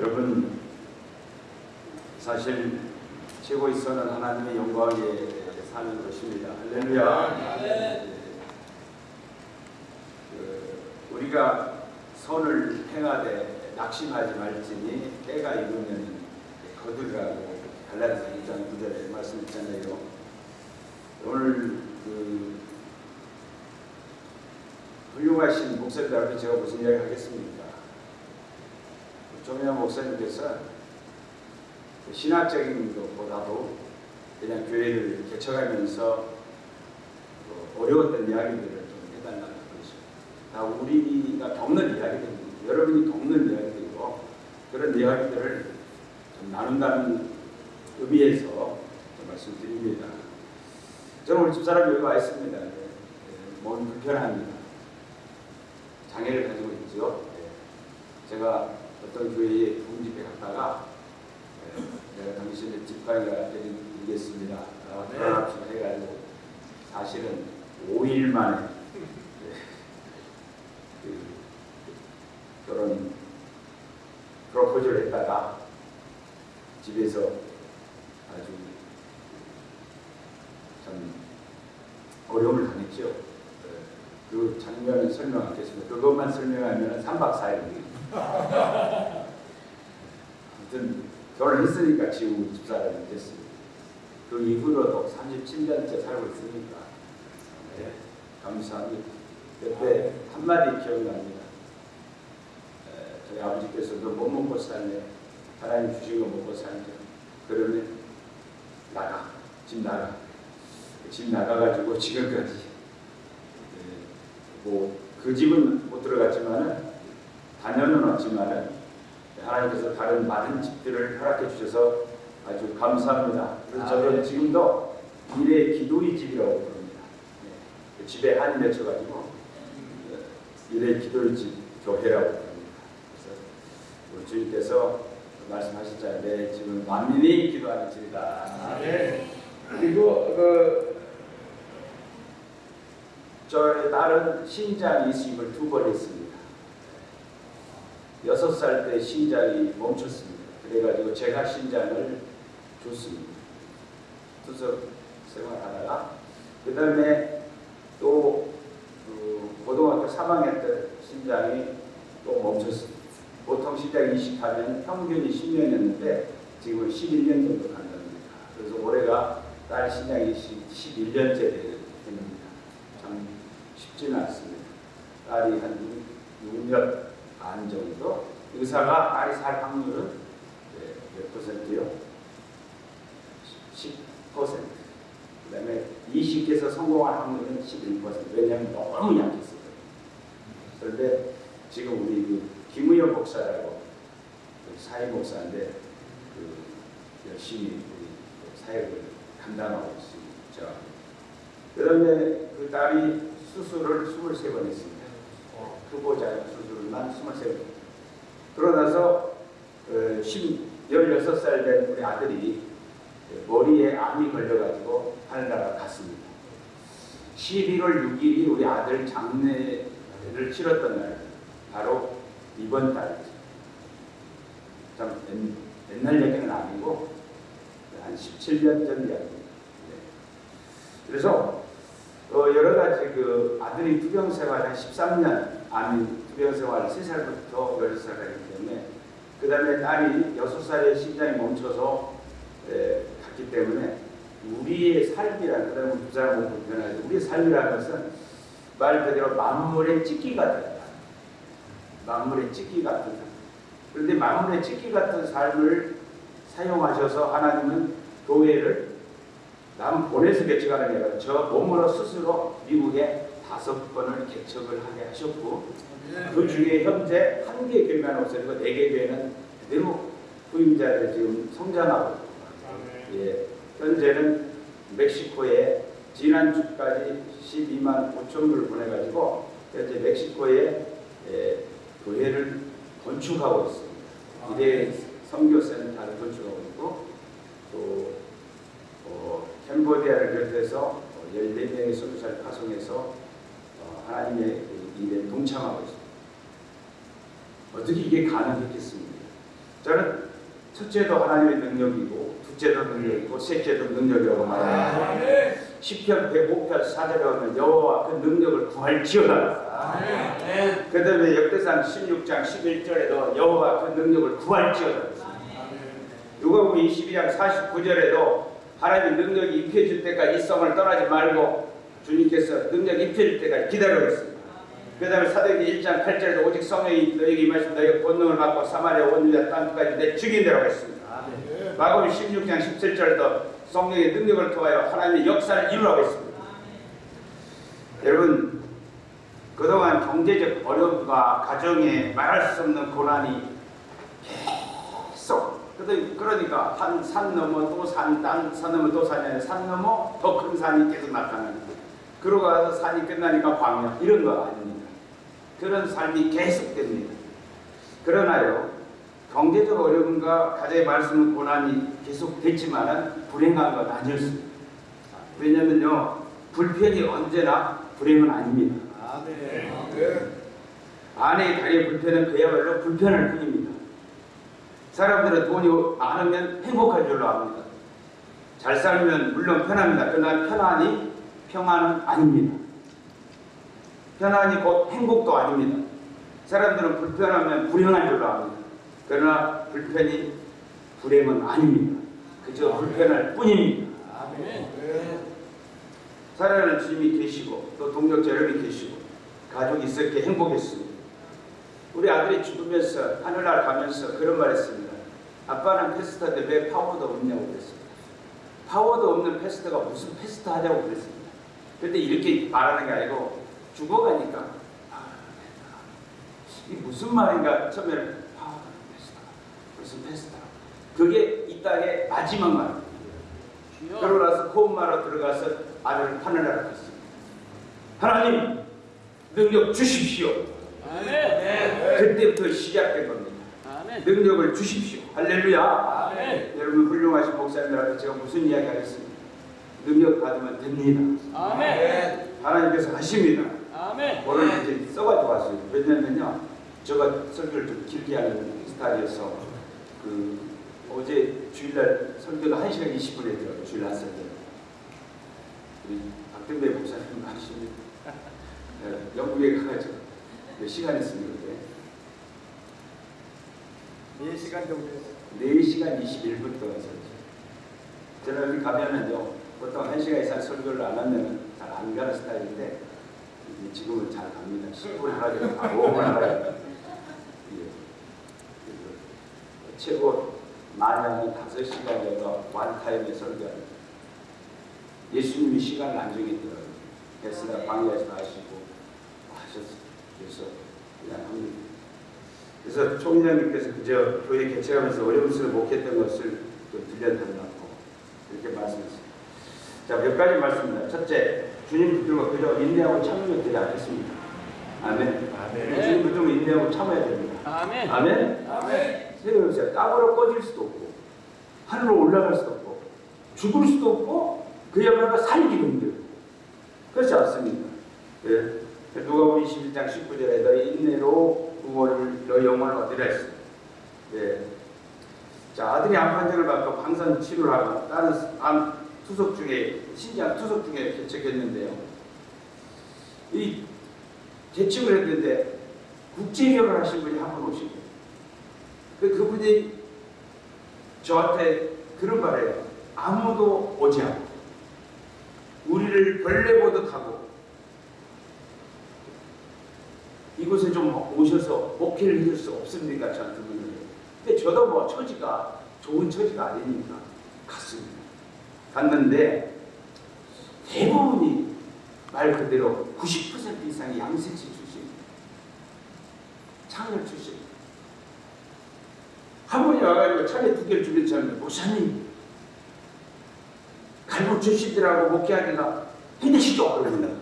여러분 사실 최고의 선은 하나님의 영광에 사는 것입니다. 할렐루야. 그 우리가 선을 행하되 낙심하지 말지니 때가 이르면 거두라고 갈라디아서 2장 9절에 말씀했잖아요. 오늘 그 훌륭하신 목사님들 앞에 제가 무슨 이야기 하겠습니까? 조미양 목사님께서 신학적인 것보다도 그냥 교회를 개척하면서 그 어려웠던 이야기들을 좀 해달라는 거죠. 다 우리가 겪는 이야기들입니다. 여러분이 겪는 이야기들이고 그런 이야기들을 좀 나눈다는 의미에서 좀 말씀드립니다. 저는 우리 집사람 여기 와 있습니다. 네, 몸 불편합니다. 장애를 가지고 있죠. 네. 제가 어떤 교회에 부집회 갔다가 네, 내가 당신의 집사가 드리겠습니다. 아, 네. 결혼합시다 해가지고 사실은 5일 만에 네, 그 결혼 프로포즈를 했다가 집에서 아주 참 어려움을 당했죠. 네, 그 장면을 설명 하겠습니다. 그것만 설명하면 3박 4일입니다. 아무튼 결혼했으니까 지금 집사람이 됐습니다. 그 이후로도 37년째 살고 있으니까 네, 감사합니다. 그때 한마디 기억납니다. 에, 저희 아버지께서 도 못 먹고 살네. 하나님 주신 거 먹고 살네. 그러면 나가. 집 나가. 집 나가가지고 지금까지 뭐그 집은 못 들어갔지만은 다녀는 왔지만은 하나님께서 다른 많은 집들을 허락해 주셔서 아주 감사합니다. 그래서 저는 지금도 미래의 기도의 집이라고 부릅니다. 네. 그 집에 한이 맺혀가지고 미래의 기도의 집 교회라고 부릅니다. 그래서 우리 주님께서 말씀하셨잖아요. 내 집은 만민이 기도하는 집이다. 네. 그리고 그 저의 딸은 신장 이식을 두 번 했습니다. 여섯 살 때 신장이 멈췄습니다. 그래가지고 제가 신장을 줬습니다. 투석 생활하다가 그 다음에 또 그 고등학교 3학년 때 신장이 또 멈췄습니다. 보통 신장 이식하면 평균이 10년이었는데 지금은 11년 정도 간답니다. 그래서 올해가 딸 신장 이식 11년째 됩니다. 참 쉽지는 않습니다. 딸이 한 6년 반 정도 의사가 딸이 살 확률은 네, 몇 퍼센트요? 10%. 그 다음에 이식해서 성공할 확률은 11%. 왜냐하면 너무 약했어요. 그런데 지금 우리 그 김우영 목사라고 그 사회 목사인데 그 열심히 우리 그 사역을 감당하고 있습니다. 그 다음에 그 딸이 수술을 23번 했습니다. 후보자 수술 만 23번. 그러나서 어, 16살 된 우리 아들이 머리에 암이 걸려가지고 하늘나라 갔습니다. 11월 6일이 우리 아들 장례를 치렀던 날, 바로 이번 달이죠. 참 옛- 옛날 얘기는 아니고 한 17년 전 이야기입니다. 네. 그래서 어, 여러 가지 그 아들이 투병 생활 한 13년 아니 투병 생활 3살부터 10살까지 때문에 그 다음에 딸이 6살에 심장이 멈춰서 에, 갔기 때문에 우리의 삶이라는 그 다음에 두 사람은 불편하죠. 우리의 삶이라는 것은 말 그대로 만물의 같은 삶. 만물의 찍기 같은 삶. 그런데 만물의 찍기 같은 삶을 사용하셔서 하나님은 교회를 남 보내서 개척하는 게 아니라 저 몸으로 스스로 미국에 다섯 번을 개척을 하게 하셨고 그 중에 현재 한 개 교회만 없어지고 네 개 교회는 그대로 후임자를 지금 성장하고. 예, 현재는 멕시코에 지난주까지 12만 5천 불을 보내가지고 현재 멕시코에 예, 교회를 건축하고 있습니다. 이대 선교센터를 건축하고 있고 또 어, 캄보디아를 비롯해서 어, 14명의 선교사를 파송해서 어, 하나님의 그 일에 동참하고 있습니다. 어떻게 이게 가능했겠습니까? 저는 첫째도 하나님의 능력이고 둘째도 능력이고 셋째도 능력이라고 말합니다. 10편 105편 4절에 보면 여호와 그 능력을 구할지어다. 그 다음에 역대상 16장 11절에도 여호와 그 능력을 구할지어다. 누가복음 22장 49절에도 하나님의 능력이 입혀질 때까지 이 성을 떠나지 말고 주님께서 능력이 입혀질 때까지 기다리고 있습니다. 그 다음에 사도행전 1장 8절에도 오직 성령이 너에게 임하시면 너희가 권능을 받고 사마리아 온 유다 땅까지 내 죽인다라고 했습니다. 마가복음 16장 17절에도 성령의 능력을 통하여 하나님의 역사를 이루라고 했습니다. 여러분 그동안 경제적 어려움과 가정에 말할 수 없는 고난이 계속 그러니까 한산 넘어 또 산, 산 넘어 또 산이 아니라 산 넘어 더 큰 산이 계속 나타나는 거예요. 그러고 가서 산이 끝나니까 광야 이런 거 아닙니다. 그런 삶이 계속됩니다. 그러나요 경제적 어려움과 가정에 말씀은 고난이 계속됐지만은 불행한 건 아니었습니다. 왜냐면요 불편이 언제나 불행은 아닙니다. 아내의 다리의 불편은 그야말로 불편할 뿐입니다. 사람들은 돈이 많으면 행복할 줄로 압니다. 잘 살면 물론 편합니다. 그러나 편안이 평안은 아닙니다. 편안이 곧 행복도 아닙니다. 사람들은 불편하면 불행한 줄로 압니다. 그러나 불편이 불행은 아닙니다. 그저 불편할 뿐입니다. 살아가는 주님이 계시고 또 동력자 여러분이 계시고 가족이 있었기에 행복했습니다. 우리 아들이 죽으면서 하늘날 가면서 그런 말 했습니다. 아빠는 패스터인데 왜 파워도 없냐고 그랬습니다. 파워도 없는 패스터가 무슨 패스터 하자고 그랬습니다. 그런데 이렇게 말하는 게 아니고 죽어가니까 아, 이게 무슨 말인가 처음에는 없는 패스터 무슨 패스터 그게 이 땅의 마지막 말입니다. 그러고 나서 코음마로 들어가서 아들을 하늘나라 갔습니다. 하나님 능력 주십시오. 그때부터 시작된 겁니다. 능력을 주십시오. 할렐루야. 여러분 훌륭하신 목사님들한테 제가 무슨 이야기 하겠습니다. 능력 받으면 됩니다. 하나님께서 하십니다. 오늘 이제 써가지고 왔어요. 왜냐면요, 제가 설교를 좀 길게 하는 스타일이어서 그 어제 주일날 설교가 1시간 20분 했더라고요. 주일 날 설교. 우리 박근배 목사님 하시는 네, 영국에 가가지고 몇 시간 했습니까? 그때? 4시간 정도 했어요. 4시간 21분 동안 설교. 저는 여기 가면은요, 보통 1시간 이상 설교를 안 하면 잘 안 가는 스타일인데, 지금은 잘 갑니다. 10분 하라고 바로 5분 하라고. 예. 최고 많이 하면 5시간 정도 완타임에 설교합니다. 예수님이 시간을 안 정했더라고요. 베스다 광야에서 하시고. 그래서 그냥 합니다. 그래서 총리장님께서 그저 교회 개최하면서 어려운 것을 목했던 것을 좀 들려달라고 이렇게 말씀했습니다. 자, 몇 가지 말씀입니다. 첫째, 주님 붙들고 그저 인내하고 참으면 되지 않겠습니까? 아멘. 아멘. 주님 붙들고 인내하고 참아야 됩니다. 아멘. 아멘. 생각해보세요. 땅으로 꺼질 수도 없고, 하늘로 올라갈 수도 없고, 죽을 수도 없고, 그야말로 살기도 힘들고. 그렇지 않습니까? 예. 누가복음 21장 19절에 너희 인내로 구원을 너희 영혼을 얻으라 했습니다. 예. 자, 아들이 암 판정을 받고 방사선 치료를 하고 다른 암 투석 중에 신장 투석 중에 개척했는데요. 이 개척을 했는데 국제결혼 하신 분이 한 분 오시고 그 그분이 저한테 그런 말해요. 아무도 오지 않고 우리를 벌레 보듯 하고 이곳에 좀 오셔서 목회를 해줄 수 없습니까? 저한테 묻는 근데 저도 뭐 처지가 좋은 처지가 아니니까 갔습니다. 갔는데 대부분이 말 그대로 90% 이상이 양세치 출신입니다. 창렬 출신. 한 분이 와가지고 차례 두 개를 주면서 하는데 목사님 갈고 출신들하고 목회하기가 힘드시죠? 그러면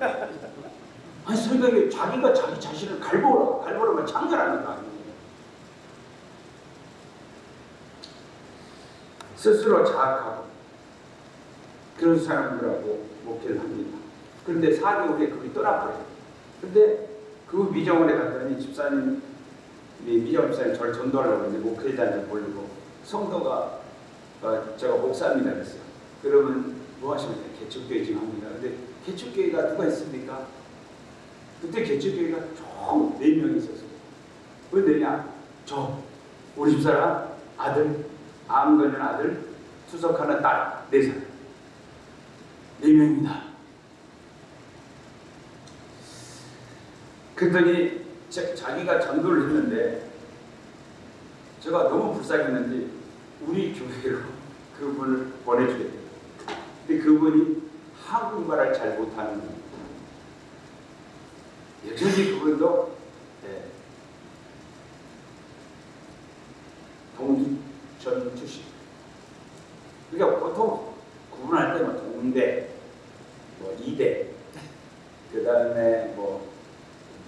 아니 설교에 자기가 자기 자신을 갈보라 갈보라면 창렬하는 거 아니에요. 스스로 자학하고 그런 사람들하고 목회를 합니다. 그런데 4개월 후에 그분이 떠나버려요. 근데 그 미정원에 갔더니 집사님 미정 목사님 저를 전도하려고 이제 목회자한테 보려고 성도가 어, 제가 목사입니다 그랬어요. 그러면 뭐 하시면 돼요? 개척교회 지금 합니다. 근데 개척교회가 누가 있습니까? 그때 개척교회가 총 4명이 있었어요. 왜 내냐? 저, 우리 집사람, 아들, 암 걸린 아들, 투석하는 딸, 네 사람. 네 명입니다. 그랬더니 자, 자기가 전도를 했는데 제가 너무 불쌍했는지 우리 교회로 그분을 보내주겠대요. 근데 그분이 한국말을 잘 못하는. 여전히 그분도 네, 동두천 출신. 그러니까 보통 구분할 때는 동대, 뭐 이대, 그 다음에 뭐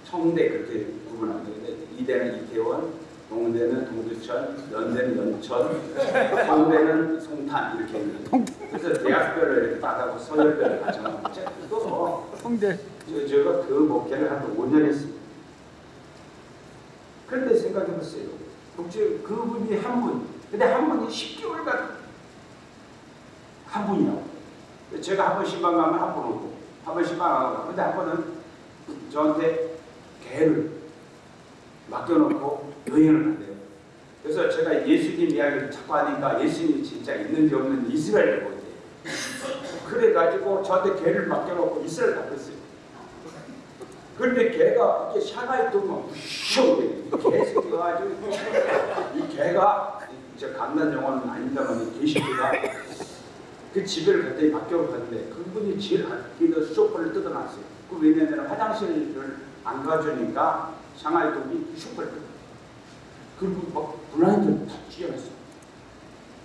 청대 그렇게 구분하는데 이대는 이태원, 동대는 동두천, 연대는 연천, 성대는 송탄 이렇게 있는데 그래서 대학별로 이렇게 딱 하고 서열별로 가정하고 또 홍대 저, 제가 한 5년 했습니다. 그런데 생각해보세요. 국제 그분이 한 분, 근데 한 분이 10개월간 한 분이라고. 제가 한 번 신방 가면 한 번 오고, 한 번 신방 안 가고, 근데 한 번은 저한테 개를 맡겨놓고 여행을 간대요. 그래서 제가 예수님 이야기를 자꾸 하니까 예수님이 진짜 있는지 없는지 이스라엘을 보대요. 그래가지고 저한테 개를 맡겨놓고 이스라엘 갔어요. 그런데 개가 이렇게 샤가에 뜨면 슉 개새끼가 아주 이 개가 저 강남 영화는 아닙니다만 이 개새끼가 그 집을 갔더니 밖으로 갔는데 그분이 제일 아끼는 소파를 뜯어놨어요. 그 왜냐면 화장실을 안 가주니까 샹하이 동이 슈퍼를 뜯어. 그리고 막 블라인드를 다 찢어놨어.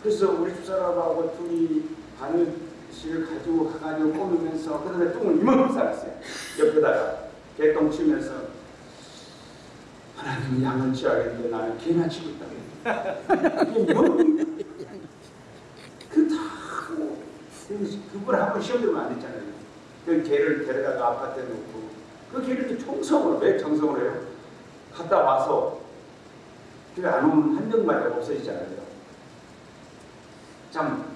그래서 우리 집사람하고 둘이 바늘실을 가지고 가가지고 꼬으면서 그다음에 똥을 이만큼 싸놨어요. 옆에다가 개똥 치면서 하나님 양은 치야겠는데 나는 개나 치고 있다. 이게 뭐? 그다 하고 그분 한번 시험 들면 안 됐잖아요. 그 개를 데려다가 아파트에 놓고 그 개를 또 청성을 왜 청성을 해요? 갔다 와서 그게 안 오면 한 명만 없어지잖아요. 참,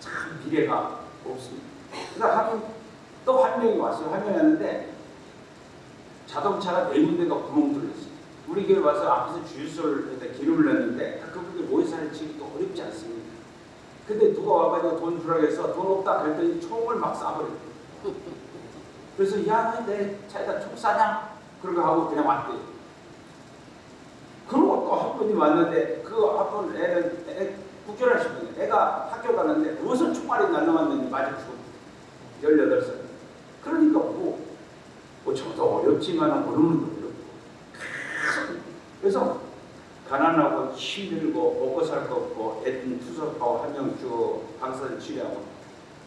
참 미래가 없습니다. 그래서 또한 명이 왔어요. 한 명이 왔는데 자동차가 네 군데가 구멍 뚫렸어요. 우리 교회 와서 앞에서 주유소를 기름을 넣는데 그분들 모의사를 치기도 어렵지 않습니다. 근데 누가 와가지고 돈 주라고 해서 돈 없다 그랬더니 총을 막 쏴버렸대요. 그래서 야, 내 차에다 총 쏴냐? 그러고 하고 그냥 왔대요. 그리고 또 한 분이 왔는데 그 한분 애는 애, 국결하신 분이 애가 학교 가는데 무슨 총알이 날라왔는지 맞아 죽었대. 18살. 그러니까 뭐, 뭐 저도 어렵지만 건 어렵고. 그래서 가난하고 힘들고 먹고 살 거 없고 애들 투석하고 한명 주고 방사선 치료하고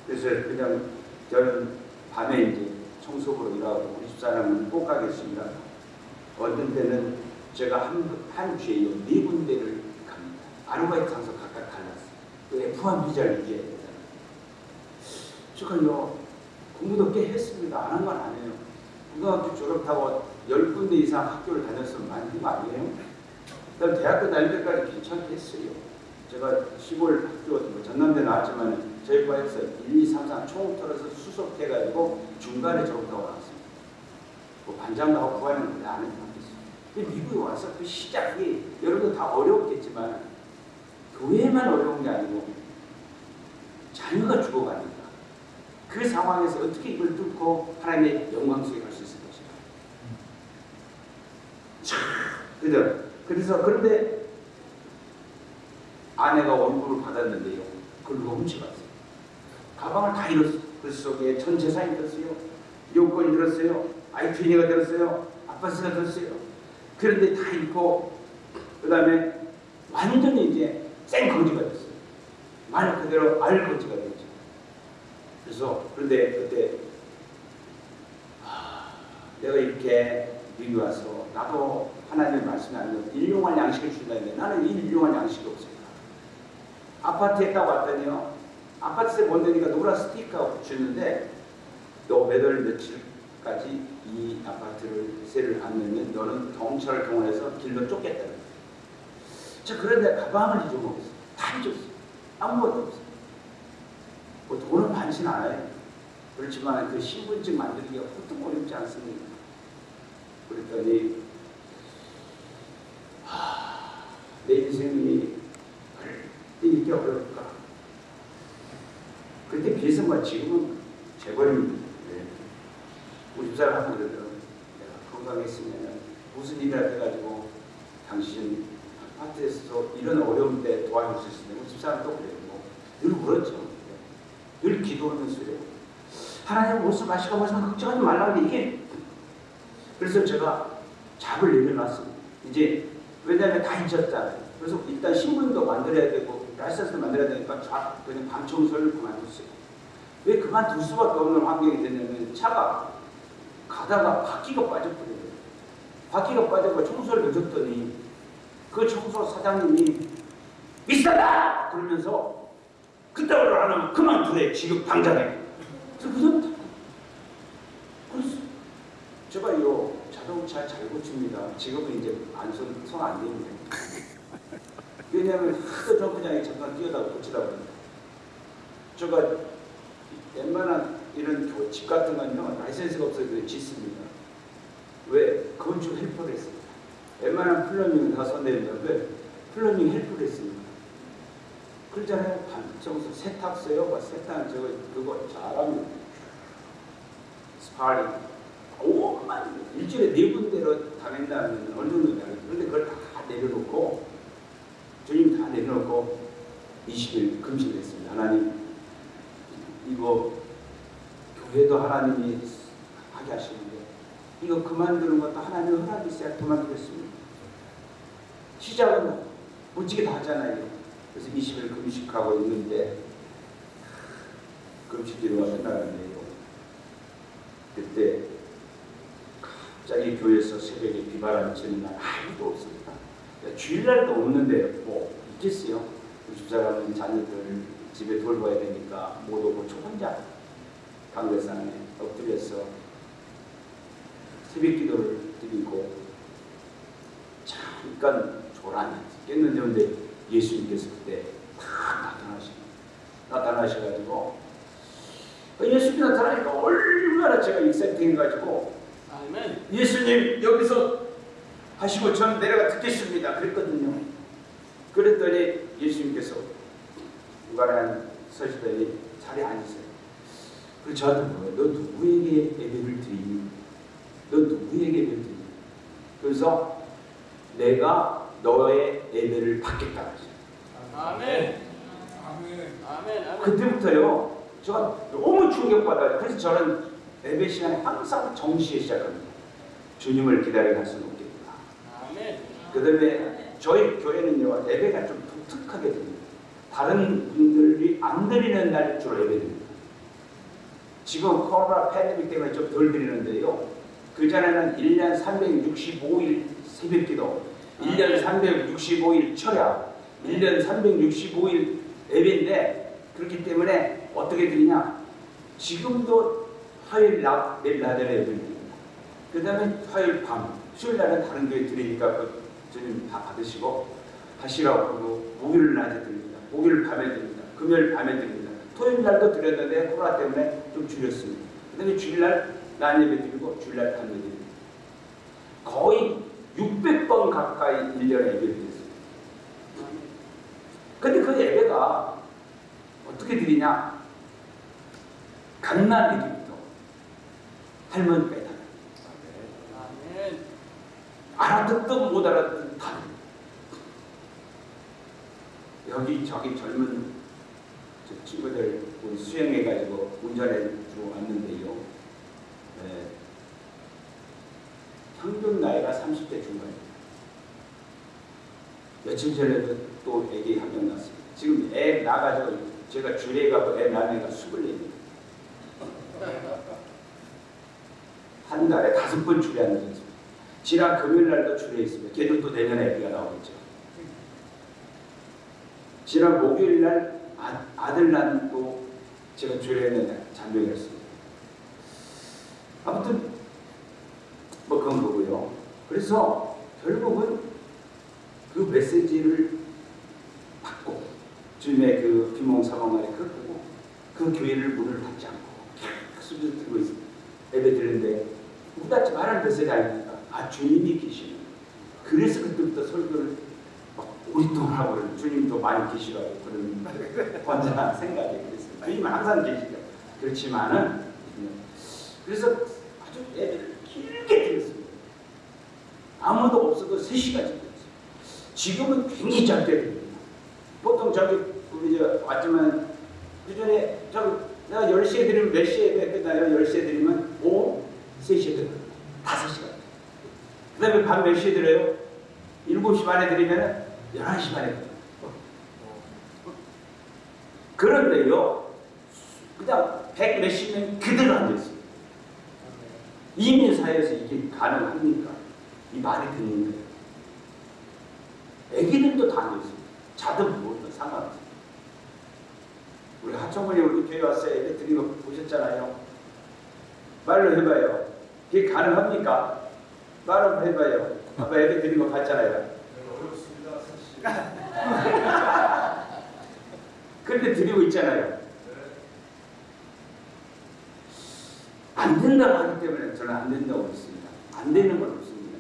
그래서 그냥 저는 밤에 이제 청소부로 일하고 우리 집사람은 꼭 가겠습니다. 어떤 때는 제가 한, 한 주에 네 군데를 갑니다. 아르바이트 장소 각각 갈랐어요. 그 F1 비자를 이겨야 되잖아요. 제가요 공부도 꽤 했습니다. 안 한 건 아니에요. 고등학교 졸업하고 10군데 이상 학교를 다녔으면 많이 한거 아니에요? 그다음 대학교 다닐 때까지 괜찮게 했어요. 제가 시골 학교 뭐 전남대 나왔지만 저희 과에서 1, 2, 3, 4총 털어서 수석해가지고 중간에 졸업하고 나왔습니다. 뭐 반장 하고 부하는 근데 안 했어요. 근데 미국에 와서 그 시작이 여러분도 다 어려웠겠지만 교회만 어려운 게 아니고 자녀가 죽어가니까 그 상황에서 어떻게 이걸 뚫고 하나님의 영광 속에 갈 수 있을 것인가. 자, 그죠? 그래서 그런데 아내가 원고를 받았는데요. 그걸 훔쳐갔어요. 가방을 다 잃었어요. 그 속에 전 재산이 들었어요. 요건이 들었어요. 아이튠이가 들었어요. 아파트가 들었어요. 그런데 다 잃고 그 다음에 완전히 이제 생거지가 됐어요. 말 그대로 알거지가 됐죠. 그래서 그런데 그때 아, 내가 이렇게 미국 와서 나도 하나님의 말씀이 아니고 일용할 양식을 준다는데 나는 이 일용할 양식이 없어요. 아파트에 딱 왔더니요. 아파트에 못 내니까 노란 스티커 붙였는데 너 매달 며칠 까지 이 아파트를 세를 안 내면 너는 경찰을 동원해서 길로 쫓겠다는 거예요. 저 그런데 가방을 잊어먹었어. 다 잊었어. 아무것도 없어. 뭐 돈은 많진 않아요. 그렇지만 그 신분증 만들기가 보통 어렵지 않습니다. 그랬더니 하, 내 인생이 이렇게 어려울까? 그때 비해서만 지금은 재벌입니다. 네. 우리 집사람 그러더라고요. 내가 건강했으면 무슨 일이라 해가지고 당신 아파트에서 이런 어려운 때 도와줄 수 있으면 우리 집사람 또 그래요. 뭐, 늘 울었죠. 늘 기도하면서 그래요. 하나님 무슨 마시고 무슨 걱정하지 말라고 이게 그래서 제가 잡을 내려놨습니다. 이제 왜냐하면 다 잊었잖아요. 그래서 일단 신문도 만들어야 되고 라이선스도 만들어야 되니까 쫙 그냥 방 청소를 그만뒀어요. 왜 그만둘 수밖에 없는 환경이 됐냐면 차가 가다가 바퀴가 빠졌거든요. 바퀴가 빠져서 청소를 늦었더니 그 청소 사장님이 비싸다! 그러면서 그따위로 안 하면 그만두래 지금 당장에. 그래서 그전 제가 이거 자동차 잘 고칩니다. 지금은 이제 안손안 되는데. 왜냐하면 하도 점프장에 잠깐 뛰어다가 고치다 보니까. 제가 웬만한 이런 교- 집 같은 건요, 라이센스가 없어서 짓습니다. 왜? 건축 helper를 했습니다. 웬만한 plumbing은 다 손대는데 plumbing helper를 했습니다. 그러잖아요. 반청소 세탁소요, 뭐 세탁 저거 그거 잘합니다. spotting. 오만 일주일에 네 군데로 다닌다면 어느 정도 그런데 그걸 다 내려놓고 주님 다 내려놓고 20일 금식을 했습니다. 하나님 이거 교회도 하나님이 하게 하시는데 이거 그만두는 것도 하나님 허락이 있어야 그만두겠습니다. 시작은 무지개 다 하잖아요. 그래서 20일 금식하고 있는데 금식기도가 끝나는데요. 그때 갑자기 교회에서 새벽에 비바람이 치는 날 아무도 없습니다. 주일날도 없는데 뭐 있겠어요. 우리 집사람은 자녀들 집에 돌봐야 되니까 못 오고 저 혼자 강대상에 엎드려서 새벽 기도를 드리고 잠깐 조란히 깼는데 근데 예수님께서 그때 다 나타나시고 나타나셔가지고 예수님이 나타나니까 얼마나 제가 익사팅해가지고 아멘. 예수님 여기서 하시고 저는 내려가 듣겠습니다. 그랬거든요. 그랬더니 예수님께서 누가랑 서시더니 자리에 앉으세요. 그리고 저한테 물어요. 너 누구에게 예배를 드리니? 너 누구에게 예배를 드리니? 그래서 내가 너의 예배를 받겠다 하셨어요. 아멘. 아멘. 아멘. 아멘. 그때부터요. 제가 너무 충격받아요. 그래서 저는 예배 시간에 항상 정시에 시작합니다. 주님을 기다려 갈 수는 없겠구나. 그 다음에 저희 교회는요, 예배가 좀 독특하게 됩니다. 다른 분들이 안 드리는 날 주로 예배 드립니다. 지금 코로나 팬데믹 때문에 좀 덜 드리는데요. 그전에는 1년 365일 새벽 기도, 1년 365일 철야, 1년 365일 예배인데, 그렇기 때문에 어떻게 드리냐? 지금도 화요일 낮, 내일 낮에 예배 드립니다. 그 다음에 화요일 밤, 수요일 날은 다른 교회 드리니까 그 주님 다 받으시고 하시라고 그러고 목요일 낮에 드립니다. 목요일 밤에 드립니다. 금요일 밤에 드립니다. 토요일 날도 드렸는데 코로나 때문에 좀 줄였습니다. 그 다음에 주일날 낮 예배 드리고 주일날 밤 예배 드립니다. 거의 600번 가까이 1년에 예배를 드렸습니다. 근데 그 예배가 어떻게 드리냐? 갓난아기부터 할머니까지 다 아멘. 알아듣든 못 알아듣든 다 여기 저기 젊은 저 친구들 수행해가지고 운전해 주고 왔는데요. 네. 평균 나이가 30대 중반입니다. 며칠 전에도 또 애기 한 명 낳았습니다. 지금 애 나가지고 제가 주례 가고 애 낳은 애가 24입니다. 한 달에 다섯 번 주례하는 게 있습니다. 지난 금요일 날도 주례 있습니다. 걔도 또 내년에 애기가 나오겠죠. 지난 목요일 날 아, 아들 낳고 제가 주례했는데 잔병이었습니다. 아무튼 그래서 결국은 그 메시지를 받고 주님의 그 비몽사몽 아래 그걸 보고 그 교회를 문을 닫지 않고 계속 들고 있습니다. 예배 드리는데 문 닫지 말라는 메시지 아닙니까? 아 주님이 계시는 그래서 그때부터 설교를 막 오랫동안 하고 주님도 많이 계시라고 그런 혼자 생각이 그랬어요. 주님은 항상 계시죠. 그렇지만은 그래서 아주 예배를 길게 드렸습니다. 아무도 없어도 3시간 드렸어요. 지금은 굉장히 짧게 드립니다. 보통 저기 우리 저 왔지만 그전에 저 내가 10시에 드리면 몇 시에 끝나요? 10시에 드리면 오후 3시에 드려요. 5시간. 그 다음에 밤 몇 시에 드려요? 7시 반에 드리면 11시 반에 드려요. 그런데요, 그냥 백 몇십 명 그대로 앉아있어요. 이민 사회에서 이게 가능합니까? 이 말이 되는 거예요. 애기들도 다 앉아있어요. 자든 뭐든 상관없어요. 우리 하청원이 우리 교회 왔어요. 예배 거 보셨잖아요. 말로 해봐요. 그게 가능합니까? 말로 해봐요. 아빠 예배 드린 거 봤잖아요. 어렵습니다, 사실. 그런데 드리고 있잖아요. 안 된다고 하기 때문에 저는 안 된다고 믿습니다. 안 되는 건 없습니다.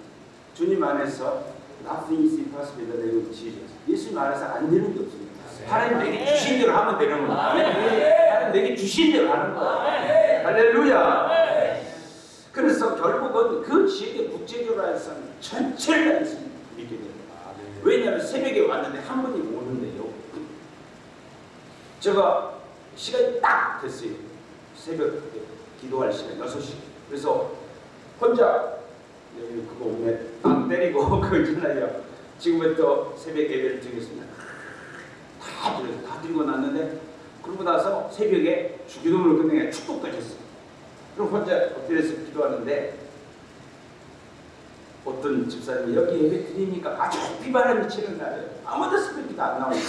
주님 안에서 nothing is impossible of Jesus. 예수님 안에서 안 되는 게 없습니다. 하나님 내게 주신 대로 하면 되는 겁니다. 하나님 내게 주신 대로 하는 거예요. 할렐루야. 그래서 결국은 그 지역의 국제적으로 해서는 전체를 다 예수님 믿게 됩니다. 왜냐하면 새벽에 왔는데 한 분이 오는데요. 제가 시간이 딱 됐어요. 새벽 기도할 시간 6시. 그래서 혼자 여기 그거 오면 빵 때리고 그거 있잖아요. 지금부터 새벽 예배를 드리겠습니다. 다 드려서 다 드리고 났는데 그러고 나서 새벽에 주기도문을 끝내게 축복까지 했어요. 그럼 혼자 엎드려서 기도하는데 어떤 집사님이 여기 예배 드리니까 아주 비바람이 치는 날이에요. 아무도 스피드도 안 나오니까.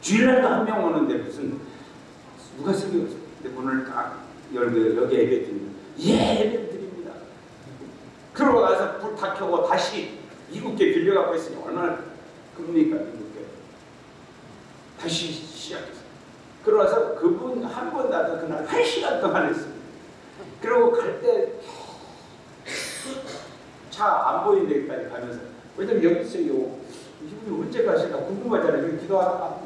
주일날도 한 명 오는데 무슨 누가 새벽 문을 딱 열고 여기 예배 드립니다. 예, 예배 드립니다. 그러고 나서 불 다 켜고 다시 이국계 빌려갖고 있으니 얼마나 큽니까 이국계. 다시 시작했어요. 그러고서 그분 한 번 나도 그날 한 시간 동안 했습니다. 그리고 갈 때 차 안 보이는 데까지 가면서 왜냐면 여기 있어요. 이분이 언제 가실까 궁금하잖아요. 여기 기도하다가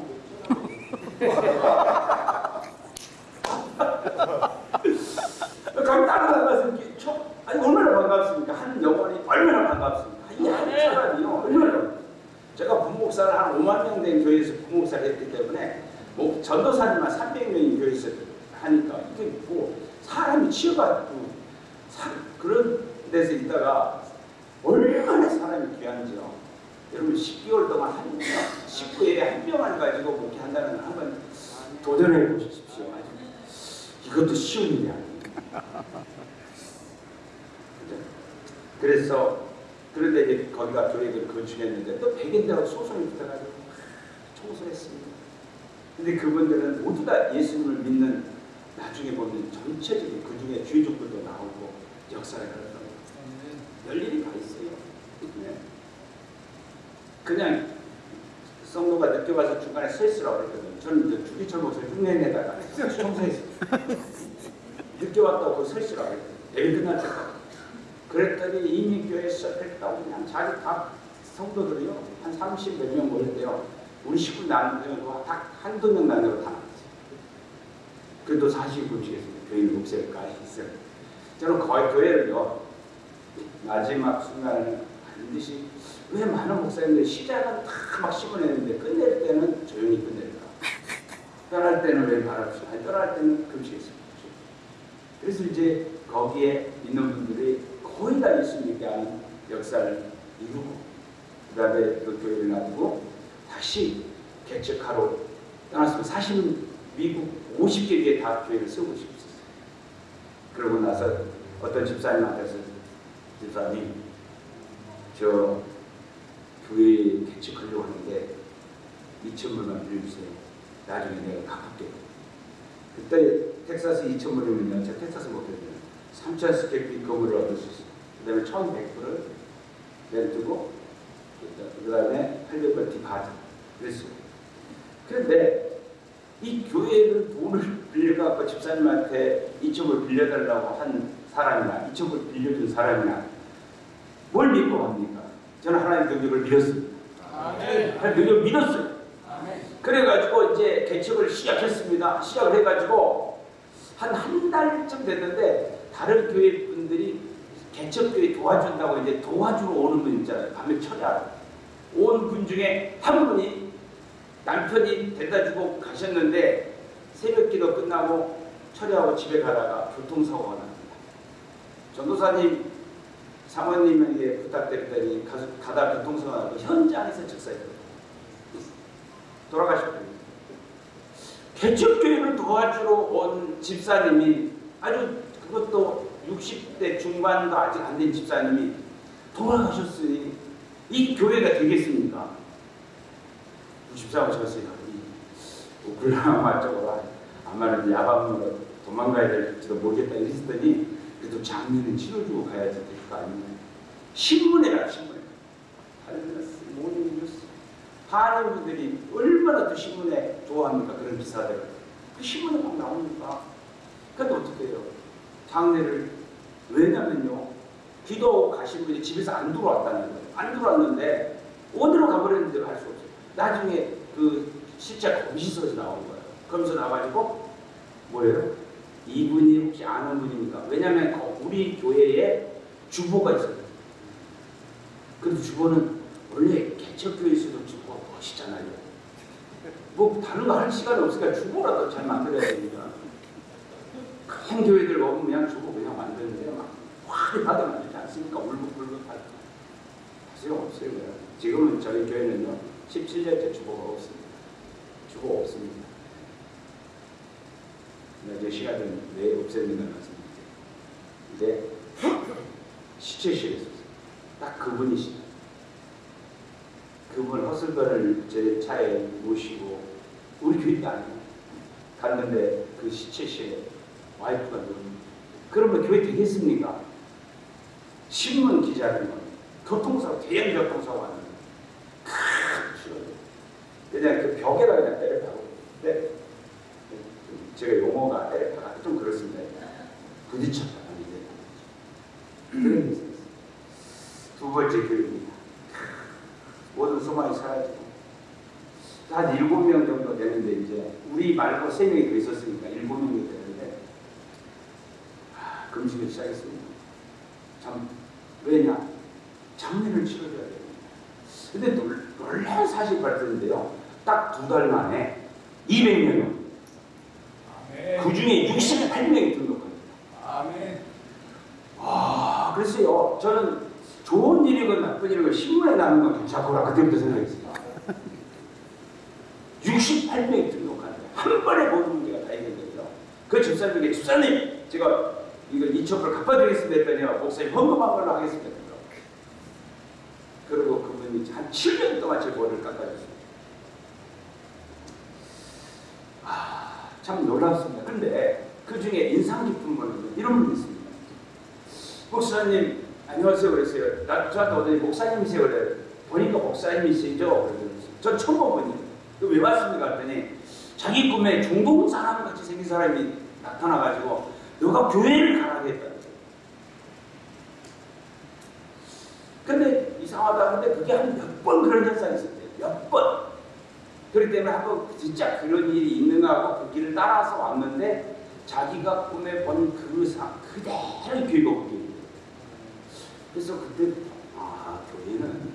거기 따라나가서 이렇게 쳐 아니 얼마나 반갑습니까? 한 영혼이 얼마나 반갑습니까? 이한 사람이요 얼마나 제가 부목사를 한 5만 명 된 교회에서 부목사를 했기 때문에 뭐 전도사님만 300명이 교회에서 하니까 이게 뭐 사람이 치여가지고 사, 그런 데서 있다가 얼마나 사람이 귀한지요. 여러분 10개월 동안 한 명, 19회에 한 명을 가지고 목회한다는 걸 한번 도전해 보십시오. 이것도 쉬운 일이 아닙니다. 그래서 그런데 이제 거기가 교회를 건축했는데 또 백인들하고 소송이 붙어가지고 청소했습니다. 근데 그분들은 모두 다 예수님을 믿는 나중에 보면 전체적인 그 중에 주의족들도 나오고 역사를 하더라고요. 열일이 다 있어요. 네. 그냥 성도가 늦게 와서 중간에 서 있으라고 했거든요. 저는 이제 주기철 목사님 흉내내다가 청소했어요. 늦게 왔다고 서 있으라고 했거든요. 내일 끝날 때까지. 그랬더니 이미 교회 시작했다고 그냥 자기 다 성도들이요. 한 30 몇 명 모였대요. 우리 식구 나누고 딱 한두 명 나누고 다. 그래도 40분 주겠습니다. 교인 목사까지 있어요. 저는 거의 교회를요. 마지막 순간에는 반드시 왜 많은 목사님들 시작은 다막 심어내는데 끝낼 때는 조용히 끝낼까? 떠날 때는 왜 말없이? 아니 떠날 때는 금식했습니다. 그래서 이제 거기에 있는 분들이 거의 다 예수 믿게 하는 역사를 이루고 그 다음에 그 교회를 놔두고 다시 개척하러 떠났으면 사실 미국 50개 교회 다 교회를 세우고 싶었어요. 그러고 나서 어떤 집사님한테서 집사님 저 교회 개척하려고 하는데 2천불만 빌려주세요. 나중에 내가 갚을게. 그때 텍사스 2천불이면요. 제가 텍사스 못했는데 3천 square feet 건물을 얻을 수 있어요. 그 다음에 1,100불을 렌트고 그 다음에 800불 deposit 그랬어요. 그런데 이 교회를 돈을 빌려갖고 집사님한테 이쪽을 빌려달라고 한 사람이나 이쪽을 빌려준 사람이나 뭘 믿고 합니까? 저는 하나님 능력을 믿었습니다. 하나님 능력을 믿었어요. 아멘. 그래가지고 이제 개척을 시작했습니다. 시작을 해가지고 한 한 달쯤 됐는데 다른 교회 분들이 개척교회 도와준다고 이제 도와주러 오는 분 있잖아요. 밤에 철야로 온분 중에 한 분이 남편이 데려다 주고 가셨는데 새벽기도 끝나고 철야하고 집에 가다가 교통사고가 납니다. 전도사님 사모님에게 부탁드렸더니 가, 가다 교통사고가 나고 현장에서 즉사했거든요. 돌아가셨거든요. 개척교회를 도와주러 온 집사님이 아주 그것도 60대 중반도 아직 안 된 집사님이 돌아가셨으니 이 교회가 되겠습니까? 집사하고 저였어요. 뭐 쪽으로 아마는 야밤으로 도망가야 될지도 모르겠다 이랬더니 그래도 장례는 치러주고 가야지 될 거 아니냐. 신문에라 신문에. 데는 모든 뉴스. 하는 분들이 얼마나 또 신문에 좋아합니까? 그런 기사들. 그 신문에 막 나오니까. 근데 어떻게 해요? 장례를 왜냐면요. 기도 가신 분이 집에서 안 들어왔다는 거예요. 안 들어왔는데 어디로 가버렸는지 알 수 없어요. 나중에 그 실제 공시서에서 나온 거예요. 그러면서 나와가지고 뭐예요? 이분이 혹시 아는 분입니까? 왜냐면 그 우리 교회에 주보가 있어요. 근데 주보는 원래 개척교회에서도 주보가 멋있잖아요. 뭐 다른 거 할 시간이 없으니까 주보라도 잘 만들어야 됩니다. 큰 교회들 그냥 주보 그냥 만드는데 막 화를 받아 만들지 않습니까? 울긋불긋 받아. 소용 없어요. 지금은 저희 교회는요 17년째 주보가 없습니다. 주보 없습니다. 근데 이제 시간은 왜 없앴는가 말씀드릴게요. 이제 시체실에 있었어요. 딱 그분이시죠. 그분 허슬건을 제 차에 모시고 우리 교회도 아니에요. 갔는데 그 시체실에 와이프가 누릅니다. 그러면 교회 되겠습니까? 신문 기자들은 교통사고, 대형 교통사고. 그냥 그 벽에다 그냥 때려박고 네. 제가 용어가 때려박아 좀 그렇습니다. 부딪혔다. 두 번째 교육입니다. 모든 소망이 사라지고 한 일곱 명 정도 되는데 이제 우리 말고 세 명이 더 있었으니까 일곱 명이 되는데 아, 금식을 시작했습니다. 참 왜냐 장례를 치러줘야 됩니다. 근데 놀, 놀라운 사실 발견인데요. 딱 두 달 만에 200명이요. 그 중에 68명이 등록합니다. 아멘. 아, 글쎄요. 저는 좋은 일이건 나쁜 일이건 신문에 나는 건 괜찮구나. 그때부터 생각했어요. 68명이 등록하는데 한 번에 모든 문제가 다 해결돼요. 그 집사님 제가 이거 이첩을 갚아드리겠습니다 했더니 목사님 헌금한 걸로 하겠습니다. 그리고 그분이 한 7년 동안 제 머리를 깎아줬어요. 아, 참 놀랍습니다. 근데 그 중에 인상 깊은 분은 이런 분이 있습니다. 목사님 안녕하세요 그랬어요. 나 저한테 오더니 목사님이세요 그래요. 보니까 목사님이시죠? 전 처음 본 분이에요. 그왜 왔습니까? 했더니 자기 꿈에 중동 사람 같이 생긴 사람이 나타나가지고 너가 교회를 가라겠다. 근데 이상하다 근데 그게 한 몇 번 그런 현상이 있었대요. 몇 번. 그렇기 때문에 한번 진짜 그런 일이 있는가 하고 그 길을 따라서 왔는데 자기가 꿈에 본 그 상 그대로 교회가 오게 돼요. 그래서 그때 아 교회는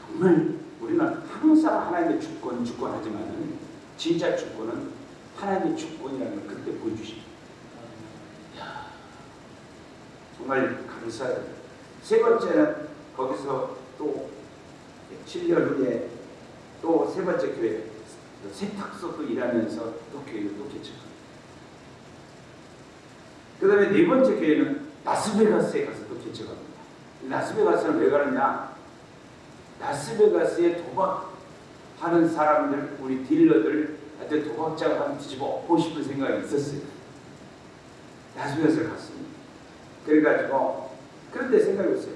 정말 우리는 항상 하나님의 주권 주권 하지만은 진짜 주권은 하나님의 주권이라는 걸 그때 보여주십니다. 정말 감사해요. 세 번째는 거기서 또 7년 후에 또 세 번째 교회 세탁소도 일하면서 또 교회를 또 개척합니다. 그 다음에 네 번째 교회는 라스베가스에 가서 또 개척합니다. 라스베가스는 왜 가느냐? 라스베가스에 도박하는 사람들, 우리 딜러들, 한테 도박장을 한번 뒤집어 엎고 싶은 생각이 있었어요. 라스베가스를 갔습니다. 그래가지고, 그런데 생각이 없어요.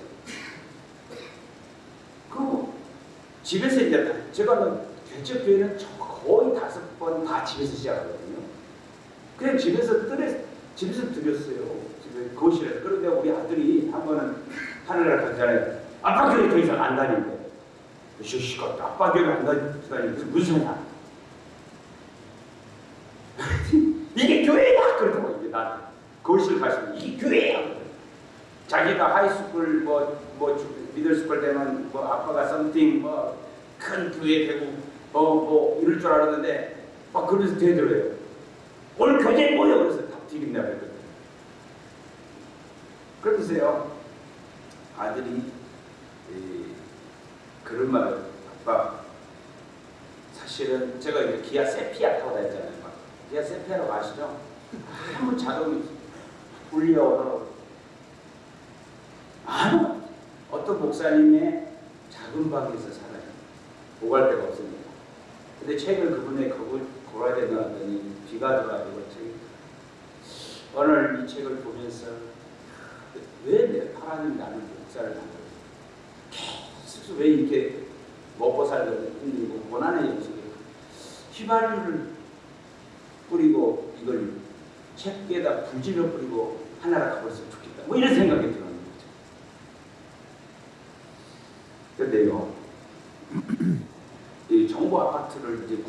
그 집에서 이제 다- 제가 개척 교회는 거의 다섯 번 다 집에서 시작하거든요. 그냥 집에서 뜰에 집에서 드렸어요. 집에 거실에서. 그런데 우리 아들이 한 번은 하늘날 가잖아요. 아빠 교회 더 이상 안 다닌대. 시시가 아빠 교회 안 다니는데 무슨 소리야? 이게 교회야 그러더라고 이게 나한테 거실 가시면 이게 교회야. 자기가 high school 뭐 뭐 middle school 되면 뭐 아빠가 something 뭐 큰 교회 되고 뭐뭐 이럴 줄 알았는데 막 그러면서 되더래요. 오늘 교재 뭐야 그래서 다 튀긴다 그랬거든. 그러면서요 아들이 이, 그런 말을 아빠 사실은 제가 이제 기아 세피아 타고 다녔잖아요. 막. 기아 세피아라고 아시죠? 아무 자동이 불려오더라고. 아무 어떤 목사님의 작은 방에서 살아요. 오갈 데가 없으니까. 근데 책을 그분의 거울 고라지에 넣었더니 비가 들어가지고 오늘 이 책을 보면서 왜내 하나님 나는 목사를 만들었어? 계속 왜 이렇게 먹고 살려고 힘들고 고난의 영속에 휘발유를 뿌리고 이걸 책에다 불 질러 뿌리고 하나라 가버렸으면 좋겠다. 뭐 이런 생각이 들어는 거죠. 근데요, 이 정부 아파트를 이제.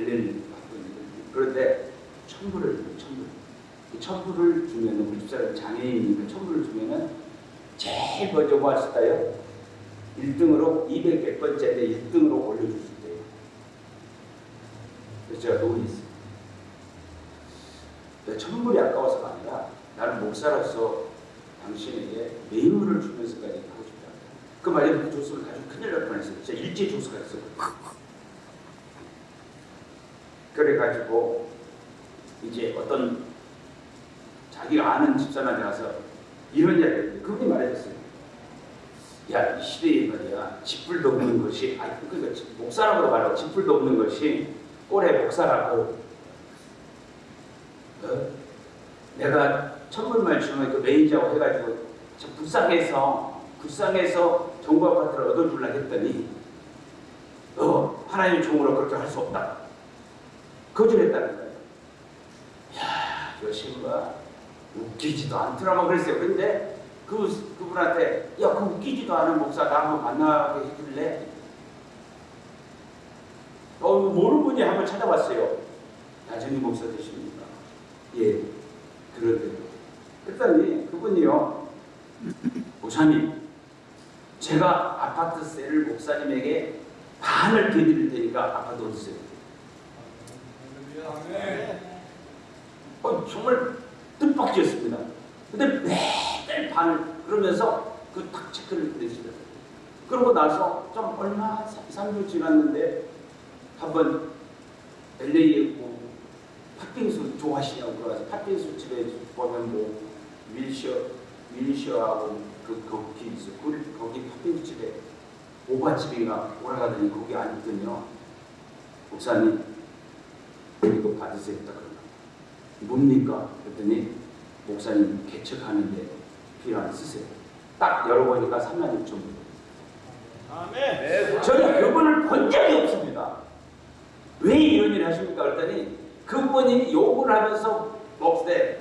열리는 받고 있는데 그런데 천불을 줘요, 천불. 이 천불을 주면은 우리 집사람 장애인이니까 천불을 주면은 제일 먼저 뭐 하실까요? 1등으로 200 100번째인데 1등으로 올려줄 수 있대요. 그래서 제가 논의했어요. 내 천불이 아까워서가 아니라 나는 목사로서 당신에게 매물을 주면서까지 하고 싶다. 그 말에 그 조수를 가지고 큰일 날 뻔했어요. 진짜 일제 조수가 있어요. 그래가지고 이제 어떤 자기가 아는 집사람한테 가서 이런 이야기를 했는데 그분이 말해줬어요. 야, 이 시대에 말이야, 집불 돕는 것이, 아니, 그러니까 목사라고 말하고 집불 돕는 것이 꼴의 목사라고. 어? 내가 천불말 주면 그 매니저하고 해가지고 저 불쌍해서, 불쌍해서 정부 아파트를 얻어주려 했더니, 어, 하나님 종으로 그렇게 할 수 없다. 거절했다는 거예요. 야, 저 친구가 웃기지도 않더라고 그랬어요. 근데 그, 그분한테, 야, 그 웃기지도 않은 목사 나 한번 만나게 해줄래? 어, 모르는 분이 한번 찾아왔어요. 나중에 목사 되십니까? 예, 그러대요. 그랬더니 그분이요, 목사님, 제가 아파트세를 목사님에게 반을 드릴 테니까 아파트 얻으세요. 어, 정말 뜻밖이었습니다. 근데 매달 반을 그러면서 그딱 체크를 내시더라고요. 그러고 나서 좀 얼마 3주 지났는데 한번 LA에 뭐 팥빙수 좋아하시냐고 그러서 팥빙수 집에 보면 뭐 밀셔 밀셔하고 그 거기 있어. 그 거기 팥빙수 집에 오바집인가 오라가더니 거기 앉더니요. 목사님 이거 받으세요. 딱 그러나. 뭡니까? 그랬더니 목사님 개척하는데 필요한 쓰세요. 딱 열어보니까 3만 6천 불. 아멘. 저는 그분을 본 적이 없습니다. 왜 이런 일을 하십니까? 그랬더니 그분이 욕을 하면서 먹되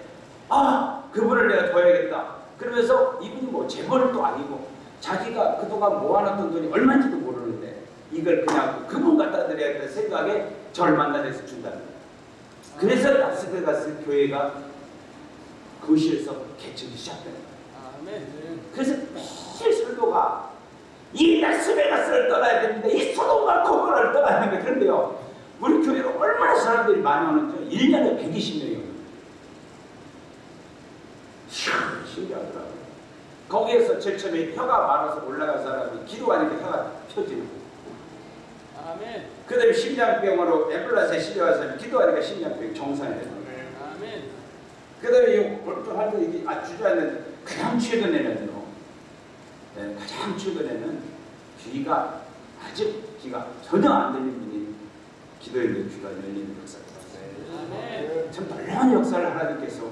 아 그분을 내가 둬야겠다. 그러면서 이분이 뭐 재벌도 아니고 자기가 그동안 모아놨던 돈이 얼마인지도 모르는데 이걸 그냥 그분 갖다 드려야겠다는 생각에 저를 만나서 준다는 거예요. 그래서 라스베 가스 교회가 거실에서 개척이 시작된 거예요. 그래서 매일 설교가 이 라스베가스를 떠나야 됩니다. 이 소돔과 고모라를 떠나야 됩니다. 그런데요. 우리 교회로 얼마나 사람들이 많이 오는지 1년에 120명이 오는 거예요. 신기하더라고요. 거기에서 제일 처음에 혀가 많아서 올라간 사람이 기도하니까 혀가 펴지는 거예요. 아멘. 그 다음에 심장병으로 앰뷸런스에 실려간 사람이 기도하니까 심장병이 정상이 되는 거예요. 아멘. 그 다음에 이 멀쩡할 때 이게 아, 주저앉는 가장 최근에는 요. 네, 가장 최근에는 귀가 아직 귀가 전혀 안 분이 기도했는데 귀가 열리는 있어요. 아멘. 참 놀라운 역사를 하나님께서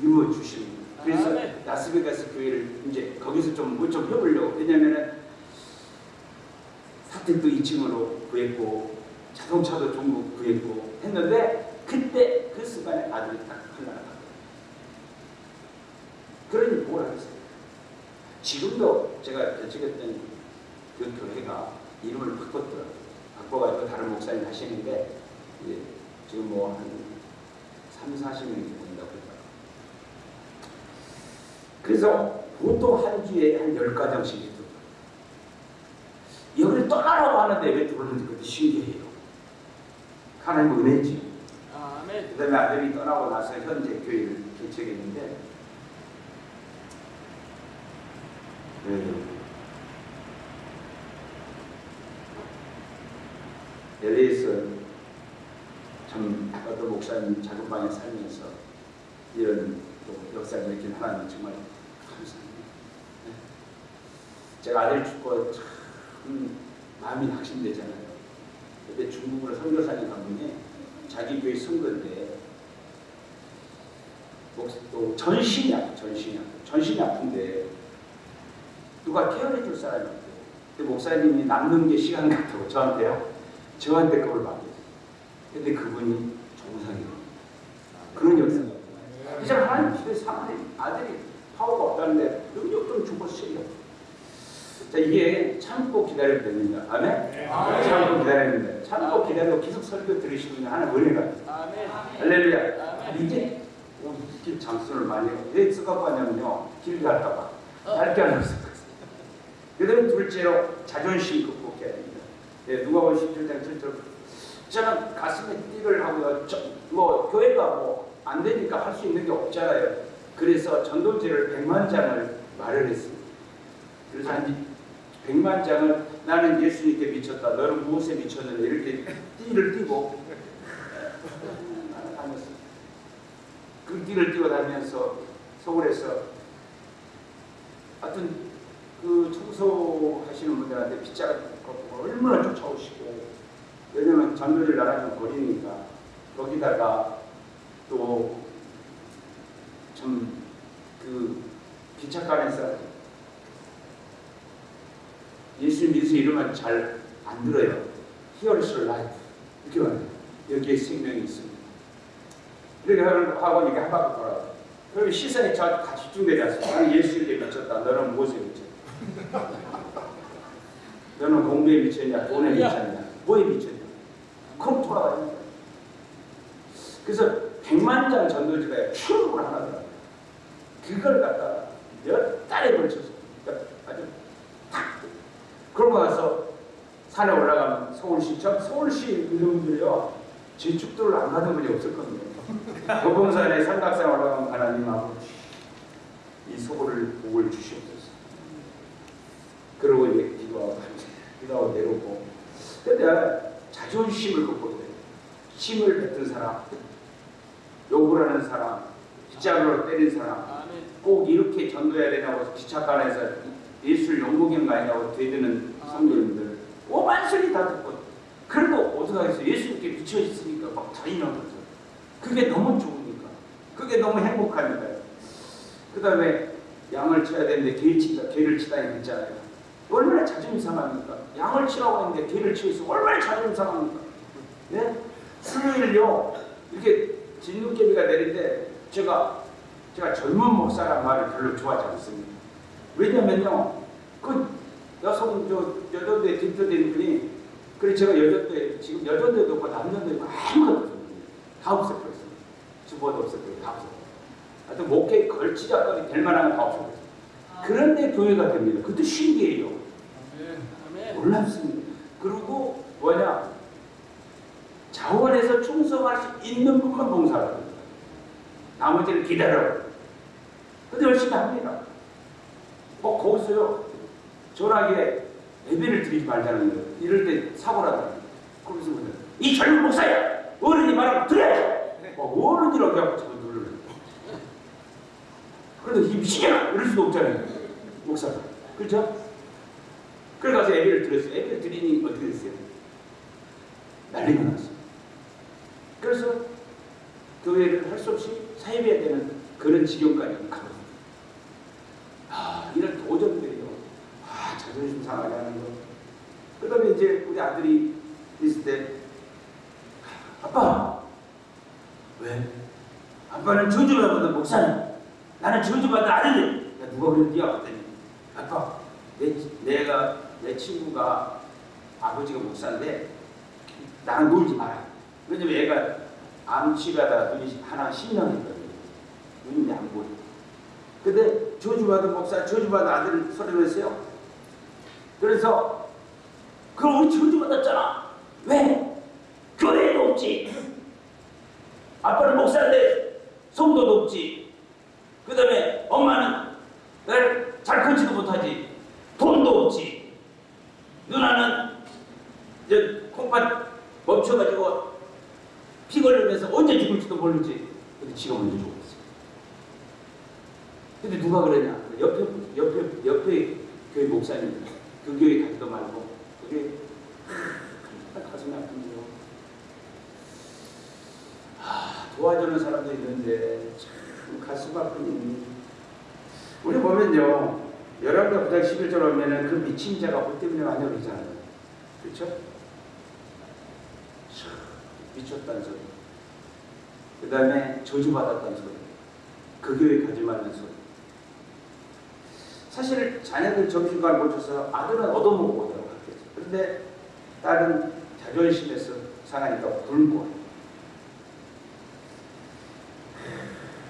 이루어 주십니다. 그래서. 라스베가스 교회를 이제 거기서 좀뭐좀 해보려고 왜냐면은 아파트도 2층으로 구했고 자동차도 중국 구했고 했는데 그때 그 순간에 아들이 딱 흘러나가. 그러니 뭘 하겠어요? 지금도 제가 개척했던 그 교회가 이름을 바꿨더라고요. 바꿔가지고 다른 목사님 하시는데 이제 지금 뭐 한 3, 40명이 모인다고 그러더라고요. 그래서 보통 한 주에 한 10가정씩 있더라고요. 여기를 떠나라고 하는데 왜 들어오는지 그것도 신기해요. 하나님 은혜지. 그 다음에 아들이 떠나고 나서 현재 교회를 개척했는데 음, LA에서 참 어떤 목사님 작은 방에 살면서 이런 또 역사를 일으킨 하나님 정말 감사합니다. 네. 제가 아들 죽고 참 마음이 낙심되잖아요. 그때 중국으로 선교사님 가보니 자기 교회 선거인데 목- 또 전신이 아프 전신이 아프 전신이 아픈데 누가 케어해 줄 사람이. 근데 목사님이 남는 게 시간 같다고 저한테요. 저한테 그걸 맡겼어요. 근데 그분이 정상이에요. 그런 역사가 있어요. 이제 하나님 집에 사는 아들이 파워가 없다는데 능력 좀 죽었어요. 자 이게 참고 기다려야 됩니다. 아멘? 참고 기다려야 됩니다. 참고 기다리고 계속 설교 들으시면 하나 은혜가. 아멘. 할렐루야. 아멘. 이제 어, 길 장수를 많이 해요. 왜 쓰갖고 하냐면요. 길 갈까봐. 얇게 안 했어요. 그다음에 둘째로 자존심 극복해야 됩니다. 예, 누가 보면 17장 7절 저는 가슴에 띠를 하고요. 저, 뭐 교회가 뭐 안 되니까 할 수 있는 게 없잖아요. 그래서 전도제를 100만 장을 마련했습니다. 그래서 한 100만 장을 나는 예수님께 미쳤다. 너는 무엇에 미쳤느냐 이렇게 띠를 띠고 다녔어요. 그 띠를 띠고 다니면서 서울에서 하여튼 그 청소하시는 분들한테 걷고 얼마나 쫓아오시고 왜냐면 전도를 나가면 거리니까 거기다가 또 참 그 기차간에서 예수 믿으서 이러면 잘 안 들어요. Your life. 이렇게 말해요. 여기에 생명이 있습니다. 이렇게 하고 이게 한 바퀴 돌아요. 그럼 시선이 저 같이 집중되지 않습니까? 예수에게 미쳤다. 너는 무엇에 미쳤다? 너는 공부에 미쳤냐? 돈에 미쳤냐? 뭐에 미쳤냐? 그럼 돌아가야 돼. 그래서 백만 장 전도지가 출국을 하나 더라고요. 그걸 갖다가 몇 달에 걸쳐서 그러니까 아주 탁 그러고 나서 산에 올라가면 서울시 저 서울시 이름들이요 제축도를 안 가던 분이 겁니다. 도봉산에 삼각산 올라가면 하나님하고 이 소고를 복을 주시옵소서. 그러고 이제 기도하고 기도하고 내려오고. 근데 자존심을 극복해야 돼요. 힘을 뱉은 사람 욕을 하는 사람 빗자루로 때린 사람. 꼭 이렇게 전도해야 되냐고 기차관에서 예술 연구경 가냐고 되드는 성도님들 오만 소리 다 듣고. 그래도 어떡하겠어요 예수님께 미쳐 있으니까 막 자인하면서 그게 너무 좋으니까. 그게 너무 행복하니까요 그 다음에 양을 쳐야 되는데 개를 치다 개를 치다니 했잖아요 얼마나 자존심 상합니까 양을 치라고 했는데 개를 있으면 얼마나 자존심 상합니까 네? 수요일요 이렇게 진눈깨비가 내린데 제가 제가 젊은 목사란 말을 별로 좋아하지 않습니다. 왜냐면요, 그 여성 저 여전대 뒷조된 분이 그래 제가 여전대 지금 여전대도 없고 남전대도 없고 아무것도 없어요. 다 없애버렸어요. 주보도 없애버리고 다 없애버렸어요. 하여튼 목회 걸치자거리 될 만한 건 다 없애버렸어요. 그런데 교회가 됩니다. 그것도 신기해요. 놀랍습니다. 그리고 뭐냐 자원에서 충성할 수 있는 분만 봉사를 합니다. 나머지는 기다려. 근데 열심히 합니다. 뭐 거기서요 전화기에 예배를 드리지 말자는 거예요. 이럴 때 사고를 하더라고요. 그러면서 뭐냐 이 젊은 목사야 어른이 말하면 들어야 뭐 어른이라고 해갖고 저거 놀려요. 그래도 이 미치겠나 이럴 수도 없잖아요. 목사가. 그렇죠? 그래 가서 예배를 드렸어요. 예배를 드리니 어떻게 됐어요? 난리가 났어요. 그래서 교회를 할 수 없이 사입해야 되는 그런 지경까지 가거든요. 아, 이런 도전들이요. 아, 자존심 상하게 하는 거. 그 다음에 이제 우리 아들이 있을 때 아빠 왜? 아빠는 저주받은 목사님 나는 저주받은 아들이 야, 누가 그랬냐 그랬더니 아빠 내, 내가 내 친구가 아버지가 목사인데 나랑 놀지 마라 왜냐면 얘가 암치가다 눈이 하나 10년 했거든요 눈이 안 보여. 근데 저주받은 목사 저주받은 아들을 소리냈어요. 그래서 그럼 우리 저주받았잖아. 왜? 교회도 없지. 아빠는 목사인데 성도도 없지 엄마는 잘 크지도 못하지 돈도 없지. 누나는 이제 콩팥 멈춰가지고 피 걸리면서 언제 죽을지도 모르지. 근데 지가 먼저 죽었어. 근데 누가 그러냐? 옆에 옆에 옆에 교회 목사님 그 교회 가지도 말고. 그게 가슴이 아픈데요. 아, 도와주는 사람도 있는데 참 가슴 아픈 일이 우리 보면요 열왕기하 9장 11절 보면은 그 미친 자가 뭐 때문에 많이 그러잖아요? 그렇죠? 참, 미쳤다는 소리. 그 다음에 저주받았다는 소리. 그 교회 가지 말라는 소리. 사실 자녀들 점심관 못 줘서 아들은 얻어먹고 오더라고 학교에서. 그런데 딸은 자존심에서 상하니까 굶고.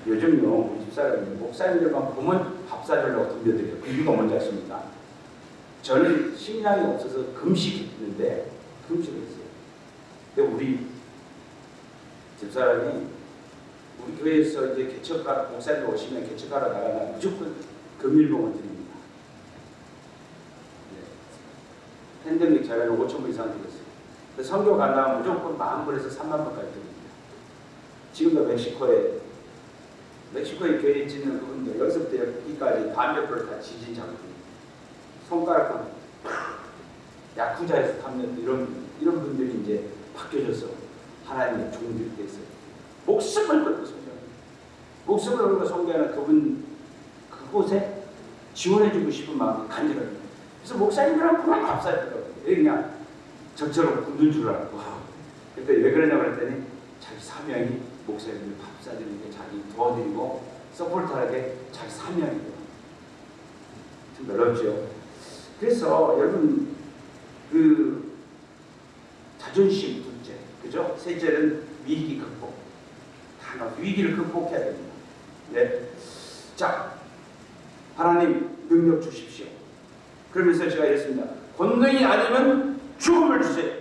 요즘요 집사람이 목사님들만 보면 밥 사주려고 덤벼들어요. 그 이유가 뭔지 아십니까? 저는 식량이 없어서 금식했는데 금식을 했어요. 근데 우리 집사람이 우리 교회에서 이제 개척가 목사님 오시면 개척하러 나가면 무조건 금일봉을 드립니다. 네. 팬데믹 자료는 5천 불 이상 드렸어요. 선교 간다면 무조건 만 불에서 3만 불까지 드립니다. 지금도 멕시코에 멕시코에 교회 있는 그분들 여기서부터 여기까지 불을 다 지진 장군 손가락만 야쿠자에서 탐는 이런 이런 분들이 이제 바뀌어져서 하나님의 종들이 됐어요. 목숨을 걸고 성교하는 목숨을 걸고 성교하는 그분 그곳에 지원해주고 싶은 마음이 간절해요. 그래서 목사님이랑 그만 밥 사주더라고요. 그냥 저처럼 굶는 줄 알고. 그때 왜 그러냐고 그랬더니 자기 사명이 목사님들 밥 사주는 게 자기 도와드리고 서포트하게 자기 사명이에요. 좀 어렵죠. 그래서 여러분 그 자존심 둘째, 그죠? 셋째는 위기 극복. 단어 위기를 극복해야 됩니다. 네. 자, 하나님 능력 주십시오. 그러면서 제가 이랬습니다. 권능이 아니면 죽음을 주세요.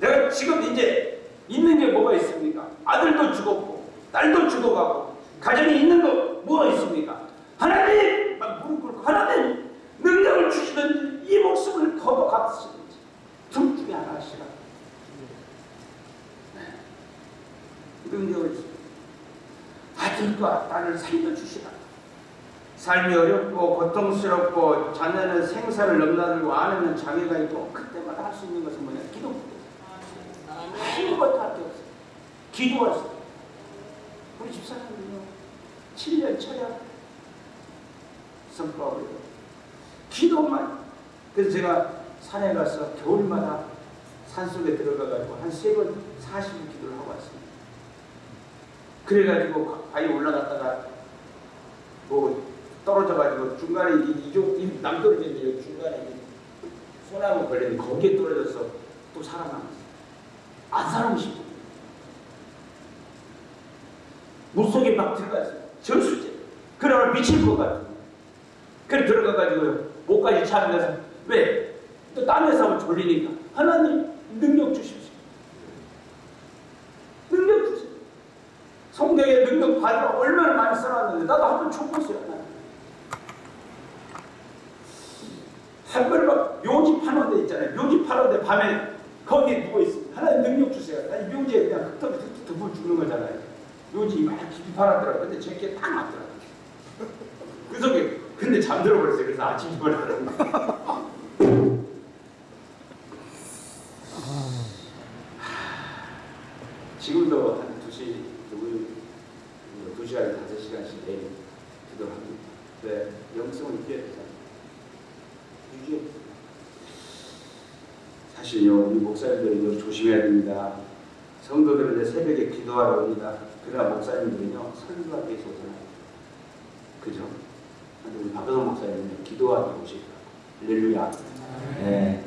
내가 지금 이제 있는 게 뭐가 있습니까? 아들도 죽었고 딸도 죽어가고 가정이 있는 거 뭐가 있습니까? 하나님! 막 무릎 꿇고 하나님 능력을 주시든지 이 목숨을 거둬갔으든지 둘 중에 하나 하시라. 네. 능력을 주시라. 아들과 딸을 살려주시라. 삶이 어렵고 고통스럽고 자녀는 생사를 넘나들고 아내는 장애가 있고 그때마다 할 수 있는 것은 뭐냐? 기도 게 없어요. 기도하세요. 우리 집사람은요, 7년 철야 선포하고요. 기도만. 그래서 제가 산에 가서 겨울마다 산속에 들어가가지고 한 세 번 40일 기도를 하고 왔습니다. 그래가지고 바위 올라갔다가 뭐 떨어져가지고 중간에 이- 이쪽 이 남떨어졌는데 중간에 이 소나무 걸렸는데 거기에 떨어져서 또 살아남았어요. 안 살고 싶어. 물속에 막 들어갔어요. 저수제. 그러면 미칠 것 같아. 그래 들어가가지고 목까지 차면서 왜? 또 땀에서 하면 졸리니까 하나님 능력 주십시오. 능력 주세요. 성경에 능력 받으러 얼마나 많이 써놨는데 나도 한번 촉구했어요. 하나님. 한 번에 막 묘지 파는 데 있잖아요. 묘지 파는 데 밤에 거기에 누워 있습니다. 하나님 능력 주세요. 아니 묘지에 그냥 흙떡 흙떡 죽는 거잖아요. 묘지 막 깊이 팔았더라고요. 근데 제게 딱 맞더라고요. 그 속에 근데 잠들어 버렸어요. 그래서 아침 일어나는 지금도 한 2시, 2시간, 5시간씩 매일 기도를 합니다. 네, 영성을 유지해야 되잖아요. 유지해. 사실요 우리 목사님들은 조심해야 됩니다. 성도들은 새벽에 기도하러 옵니다. 그러나 목사님들은요 설교하기 위해서 오잖아요. 그죠? 우리 박근호 목사님은 기도하기 오시더라고요. 할렐루야. 네.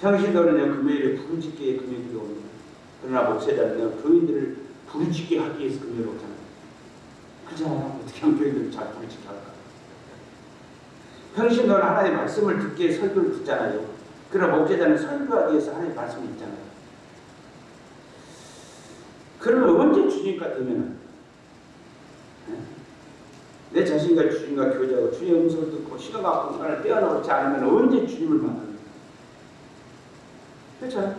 평신도는요 금요일에 부르짖기에 금요일에 옵니다. 그러나 목사자는요 교인들을 부르짖게 하기 위해서 금요일에 오잖아요. 그잖아요. 어떻게 하면 교인들을 잘 부르짖게 할까? 평신도는 하나님의 말씀을 듣기에 설교를 듣잖아요. 그러나 목사자는 설교하기 위해서 하나님의 말씀이 있잖아요. 그러면 언제 주님과 되면은 네? 내 자신과 주님과 교제하고 주님의 음성을 듣고 시간과 공간을 떼어놓지 않으면 언제 주님을 만납니까? 그렇죠?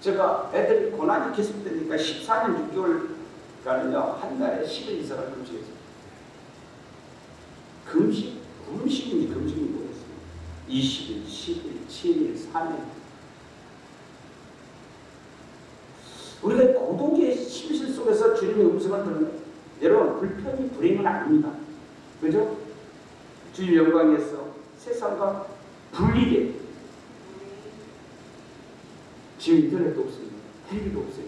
제가 애들이 고난이 계속 되니까 14년 6개월간은요 한 달에 10일 이상을 금식했어요. 금식? 금식인지 모르겠어요. 20일, 10일, 7일, 3일. 우리가 고독의 심실 속에서 주님의 음성을 듣는 여러분 불편이 불행은 아닙니다. 그죠? 주님 영광에서 세상과 분리돼. 지금 인터넷도 없습니다. 텔레비도 없어요.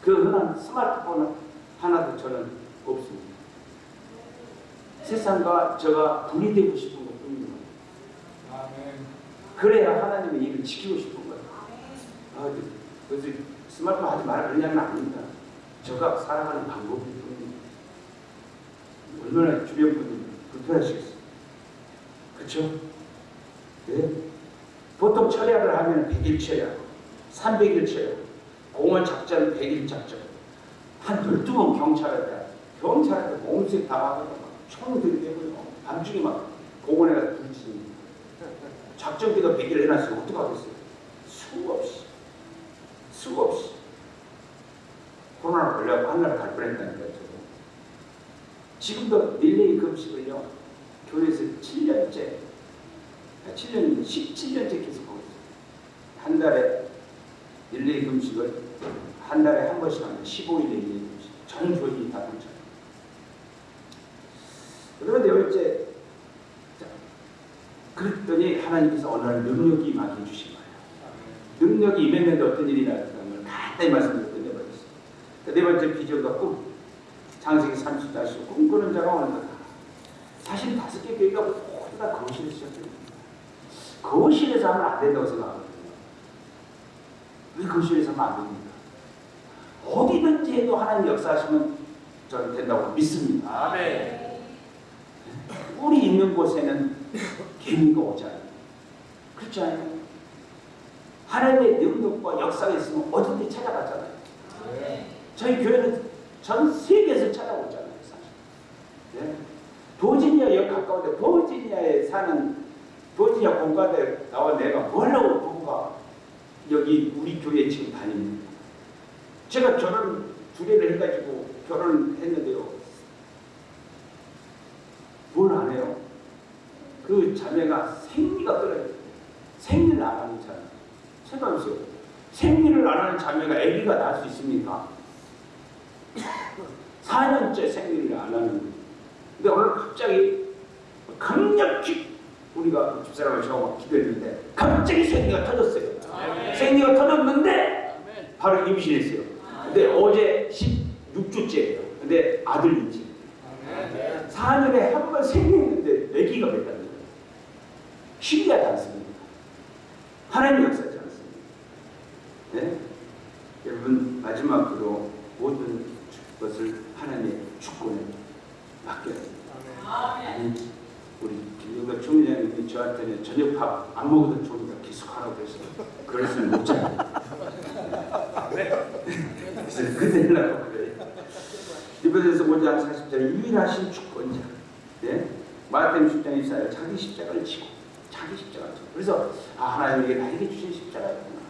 그 흔한 스마트폰 하나도 저는 없습니다. 세상과 저가 분리되고 싶은. 그래야 하나님의 일을 지키고 싶은 거예요. 아, 그래서 스마트폰 하지 그러냐면 아닙니다. 저가 살아가는 방법일 뿐입니다. 얼마나 주변 분들이 불편하시겠어요. 그렇죠? 네. 보통 철야를 하면 100일 철야, 300일 철야, 공원 작전 100일 작전, 한 12번 경찰한테, 경찰한테 몸색 당하고 총 들이대고요. 밤중에 막 공원에 가서 불치니 작전기도 100일 해놨으면 어떡하겠어요? 수없이 수없이 코로나 걸려고 한나라 갈 뻔했다니까요. 저도. 지금도 릴레이 금식을요. 교회에서 7년째 7년 17년째 계속 하고 있어요. 한 달에 릴레이 금식을 한 달에 한 번씩 하면 15일에 릴레이 금식 전 교인이 다 동참. 그런데 열째 자, 그랬더니 하나님께서 어느 날 능력이 임하게 주신 거예요. 능력이 임했는데 어떤 일이 나타나는 걸 간단히 말씀드리고 끝내버렸어요. 그네 번째 비전과 꿈. 장세기 30자씩 꿈꾸는 자가 거다. 사실 다섯 개 교회가 모두 다 거실에서 시작됩니다. 거실에서 하면 안 된다고 생각하거든요. 왜 거실에서 하면 안 됩니까? 어디든지 해도 하나님 역사하시면 저는 된다고 믿습니다. 아멘. 꿀이 있는 곳에는 개미가 오지 않아요. 그렇지 않아요? 하나님의 능력과 역사가 있으면 어딘지 찾아가잖아요. 저희 교회는 전 세계에서 찾아오잖아요, 사실. 네? 버지니아에 가까운데 버지니아에 사는 버지니아 공과대 나와 내가 뭐라고 부부가 여기 우리 교회에 지금 다닙니다. 제가 결혼 두 개를 해가지고 결혼을 했는데요. 뭘 안 해요? 그 자매가 생리가 떨어져요. 생리를 안 하는 자매. 생각해보세요. 생리를 안 하는 자매가 아기가 낳을 수 있습니까? 4년째 생리를 안 하는 거예요. 근데 오늘 갑자기 강력히 우리가 집사람을 저하고 기도했는데 갑자기 생리가 터졌어요. 아멘. 생리가 터졌는데. 바로 임신했어요. 근데 어제 16주째예요. 근데 아들 임신. 아멘. 4년에 한 번 생리했는데 아기가 됐다는 거예요. 신기하지 않습니까? 하나님 역사지 않습니까? 네? 여러분 마지막으로 모든 것을 하나님의 주권에 맡겨야 됩니다. 아니, 우리 김영덕 총리장님이 저한테는 저녁밥 안 먹어도 좋으니까 계속 하라고 그랬어요. 그랬으면 못 자요. 그래서 그대라고 그래요. 이번에서 5장 40절 유일하신 주권자. 네? 마태음 10장 24절 자기 십자가를 지고 자기 십자가를 지고 그래서 아 하나님에게 나에게 주신 십자가였구나.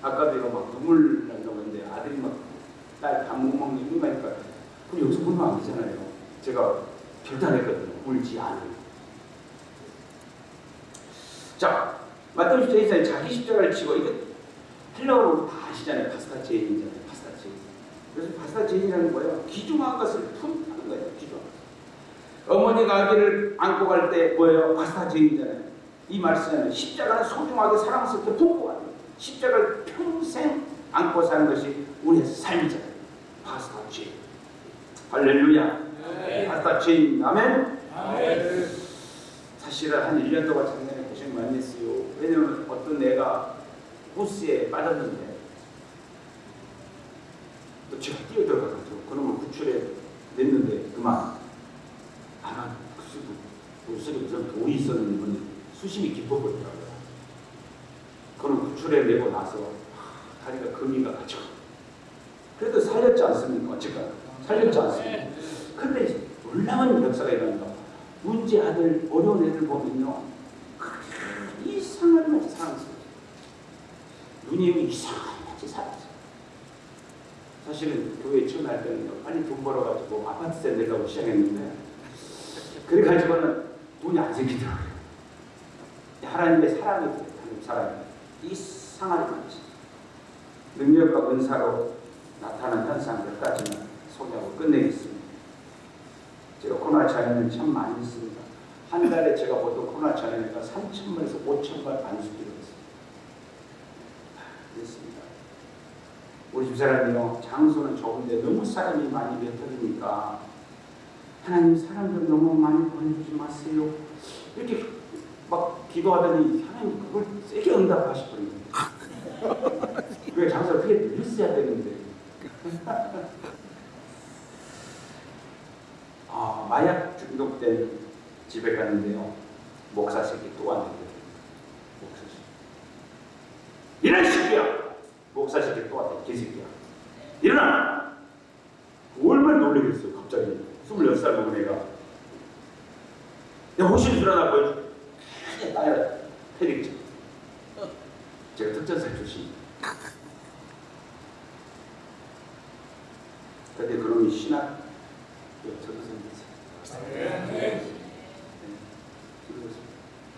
아까도 이거 막 눈물 난다고 했는데 아들이 막딸 밥 못 먹는 이유가니까 그럼 여기서 울면 안 되잖아요. 제가 결단했거든요. 울지 않아요. 자, 마태음 10장 24절 자기 십자가를 지고 이거 헬라어로 다 아시잖아요. 파스타 제인이잖아요. 파스타 제인. 그래서 파스타 제인이라는 거예요. 귀중한 것을 품는 거예요. 귀중한 것. 어머니가 아기를 안고 갈 때 뭐예요? βαστάζειν이잖아요. 이 말씀은 십자가는 소중하게 사랑스럽게 품고 가는 거예요. 십자가를 평생 안고 사는 것이 우리의 삶이잖아요. βαστάζω. 할렐루야. 네. βαστάζω. 아멘. 아멘. 사실은 한 1년 동안 작년에 고생 많이 했어요. 왜냐면 어떤 애가 호스에 빠졌는데 또 제가 뛰어들어가가지고 그놈을 구출해 냈는데 그만 아마 그 속에 무슨 돌이 있었는지 뭔지 수심이 깊어버리더라고요. 그놈 구출해 내고 나서 하, 다리가 금이 가 가지고 그래도 살렸지 않습니까? 어쨌건 살렸지 않습니까? 근데 이제 놀라운 역사가 일어난다. 문제 아들 어려운 애들 보면요 이상한 맛이 사랑스러워. 눈이 이상한 맛이 사랑스러워. 사실은 교회 처음 할 때는 빨리 돈 벌어가지고 아파트 세 내려고 시작했는데 그래가지고는 돈이 안 생기더라고요. 하나님의 사랑이 하나님 사랑이 이상한 맛이 능력과 은사로 나타난 현상 몇 가지만 소개하고 끝내겠습니다. 제가 코로나 자연을 참 많이 했습니다. 한 달에 제가 보통 코로나 자연이니까 3천 번에서 5천 번 안수기로 했습니다. 그랬습니다. 우리 집사람이요 장소는 좋은데 너무 사람이 많이 뱉어지니까 하나님 사람들 너무 많이 보내주지 마세요. 이렇게 막 기도하더니 하나님 그걸 세게 응답하시더니 왜 장소를 크게 늘렸어야 되는데 아, 마약 중독된 집에 갔는데요. 목사 새끼 또 왔는데 목사 새끼 이런 새끼야! 목사 새끼 또 왔다 개새끼야. 일어나! 얼마나 놀라겠어요 갑자기. 26살 먹은 애가. 내가 호실 일어나 보여줘. 따라 패딩 제가 특전사 출신 근데 그놈이 신학 전도사님 네.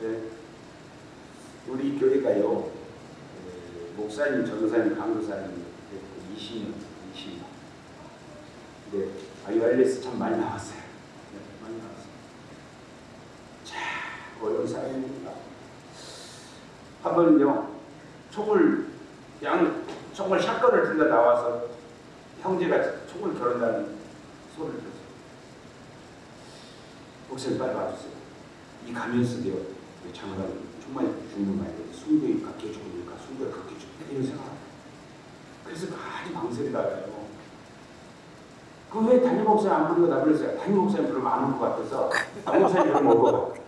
네. 우리 교회가요 에, 목사님, 전도사님, 강도사님 20년, 20년. 네, IRS 참 많이 나왔어요. 네, 많이 나왔어요. 자, 어려운 사람입니다. 한 번요, 총을 양 총을 샷건을 들고 나와서 형제가 총을 겨룬다는 소리를 들었어요. 목사님 빨리 와주세요. 이 가면서도요, 장관 정말 죽는 말이에요. 순교일까 개죽음일까 순교가 그렇게 죽다 이런 생각. 그래서 많이 망설이다가요. 그왜 담임 목사님 안 부르고 나 불렀어요? 담임 목사님 부르면 안 올 것 같아서 담임 목사님 부르면 같아.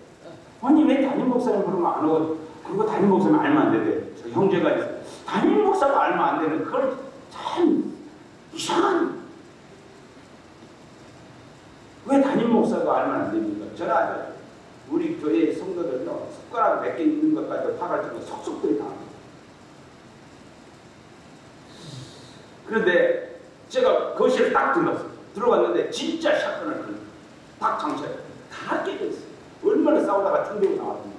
아니 왜 담임 목사님 부르면 안 오고 그리고 담임 목사님 알면 안 되대. 저 형제가 있어요. 담임 목사가 알면 안 되는 그걸 참 이상한 왜 담임 목사가 알면 안 됩니까? 저는 아주 우리 교회 성도들은요 숟가락 몇 개 있는 것까지 파가지고 속속들이 다 합니다. 그런데 제가 거실에 딱 들어갔어요. 들어갔는데 진짜 샷건을 들딱 장착해 다 깨져 있어요. 얼마나 싸우다가 충격이 나왔는데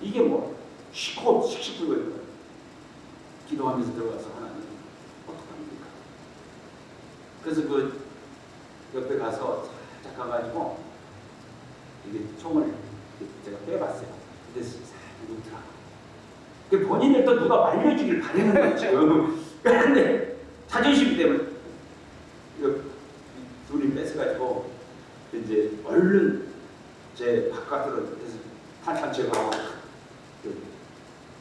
이게 뭐 시코 씩씩 불고 있는 거예요. 기도하면서 들어가서 하나님 어떡합니까? 그래서 그 옆에 가서 살짝 가가지고 이게 총을 제가 빼봤어요. 근데 놓더라. 그 본인을 또 누가 말려주길 바라는 거죠. 그런데 자존심 때문에 이거 둘이 뺏어가지고 이제 얼른 제 바깥으로 해서 탄탄 제거하고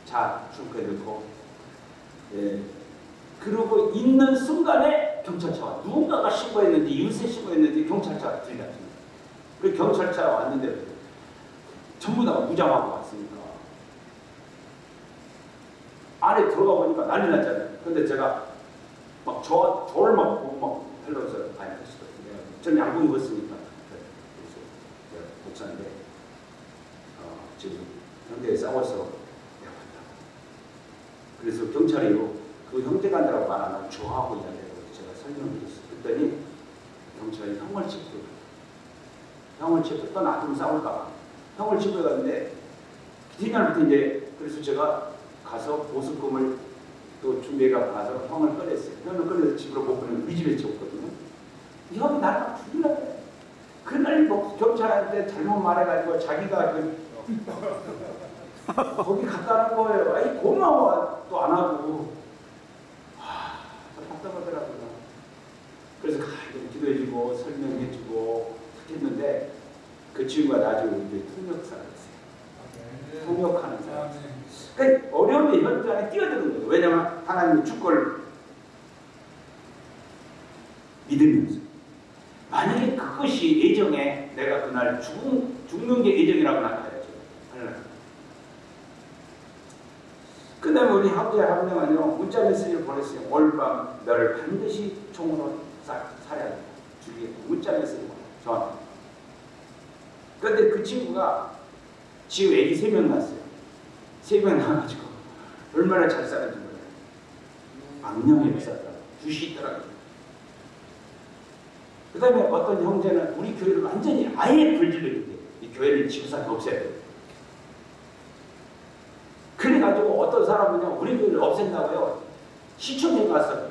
그차 춤크에 넣고 예. 그러고 있는 순간에 경찰차가 누군가가 신고했는지 유세 신고했는지 경찰차가 들이닥칩니다. 그 경찰차가 왔는데 전부 다 무장하고 왔으니까 안에 들어가 보니까 난리 났잖아요. 근데 제가 막 저, 저를 막 보고 막 텔러서 아니. 전 양복 입었으니까. 그래서 제가 목사인데 어, 지금 현대에 싸워서 내가. 그래서 경찰이요. 그 형제간이라고 말 안 하고 저하고 이야기하고 제가 설명을 드렸어요. 그랬더니 경찰이 형을 체포해. 형을 또 놔두면 싸울까. 형을 체포해갔는데 뒷날부터 이제 그래서 제가 가서 보습금을 또 준비해가 가서 형을 꺼냈어요. 형을 꺼내서 집으로 못 보내면 우리 집에. 이 형이 나를 죽이려고. 그날 뭐 경찰한테 잘못 말해가지고 자기가 그 거기 갔다 는 거예요. 아이 고마워 또 안 하고 와 답답하더라고요. 그래서 가끔 기도해주고 설명해주고 그 친구가 나중에 우리 통역사가 됐어요. 통역하는 사람. 그러니까 어려움의 현장에 뛰어드는 거예요. 왜냐하면 하나님의 주권을 믿으면서 만약에 그것이 예정에 내가 그날 죽은, 죽는 게 예정이라고 나타야죠. 그 다음에 우리 형제 한 명은요 문자 메시지를 보냈어요. 오늘 밤 너를 반드시 총으로 사, 돼. 죽이겠다. 문자 메시지 보내 저한테. 그런데 그 친구가 지금 애기 세 명 낳았어요. 세 명 낳아가지고 얼마나 잘 살았는지 몰라요. 악령이 있었다. 굿이 있더라고요. 그 다음에 어떤 형제는 우리 교회를 완전히 아예 불질러야 이 교회를 지구상에 없애야 돼. 그래가지고 어떤 사람은요, 우리 교회를 없앤다고요. 시청에 가서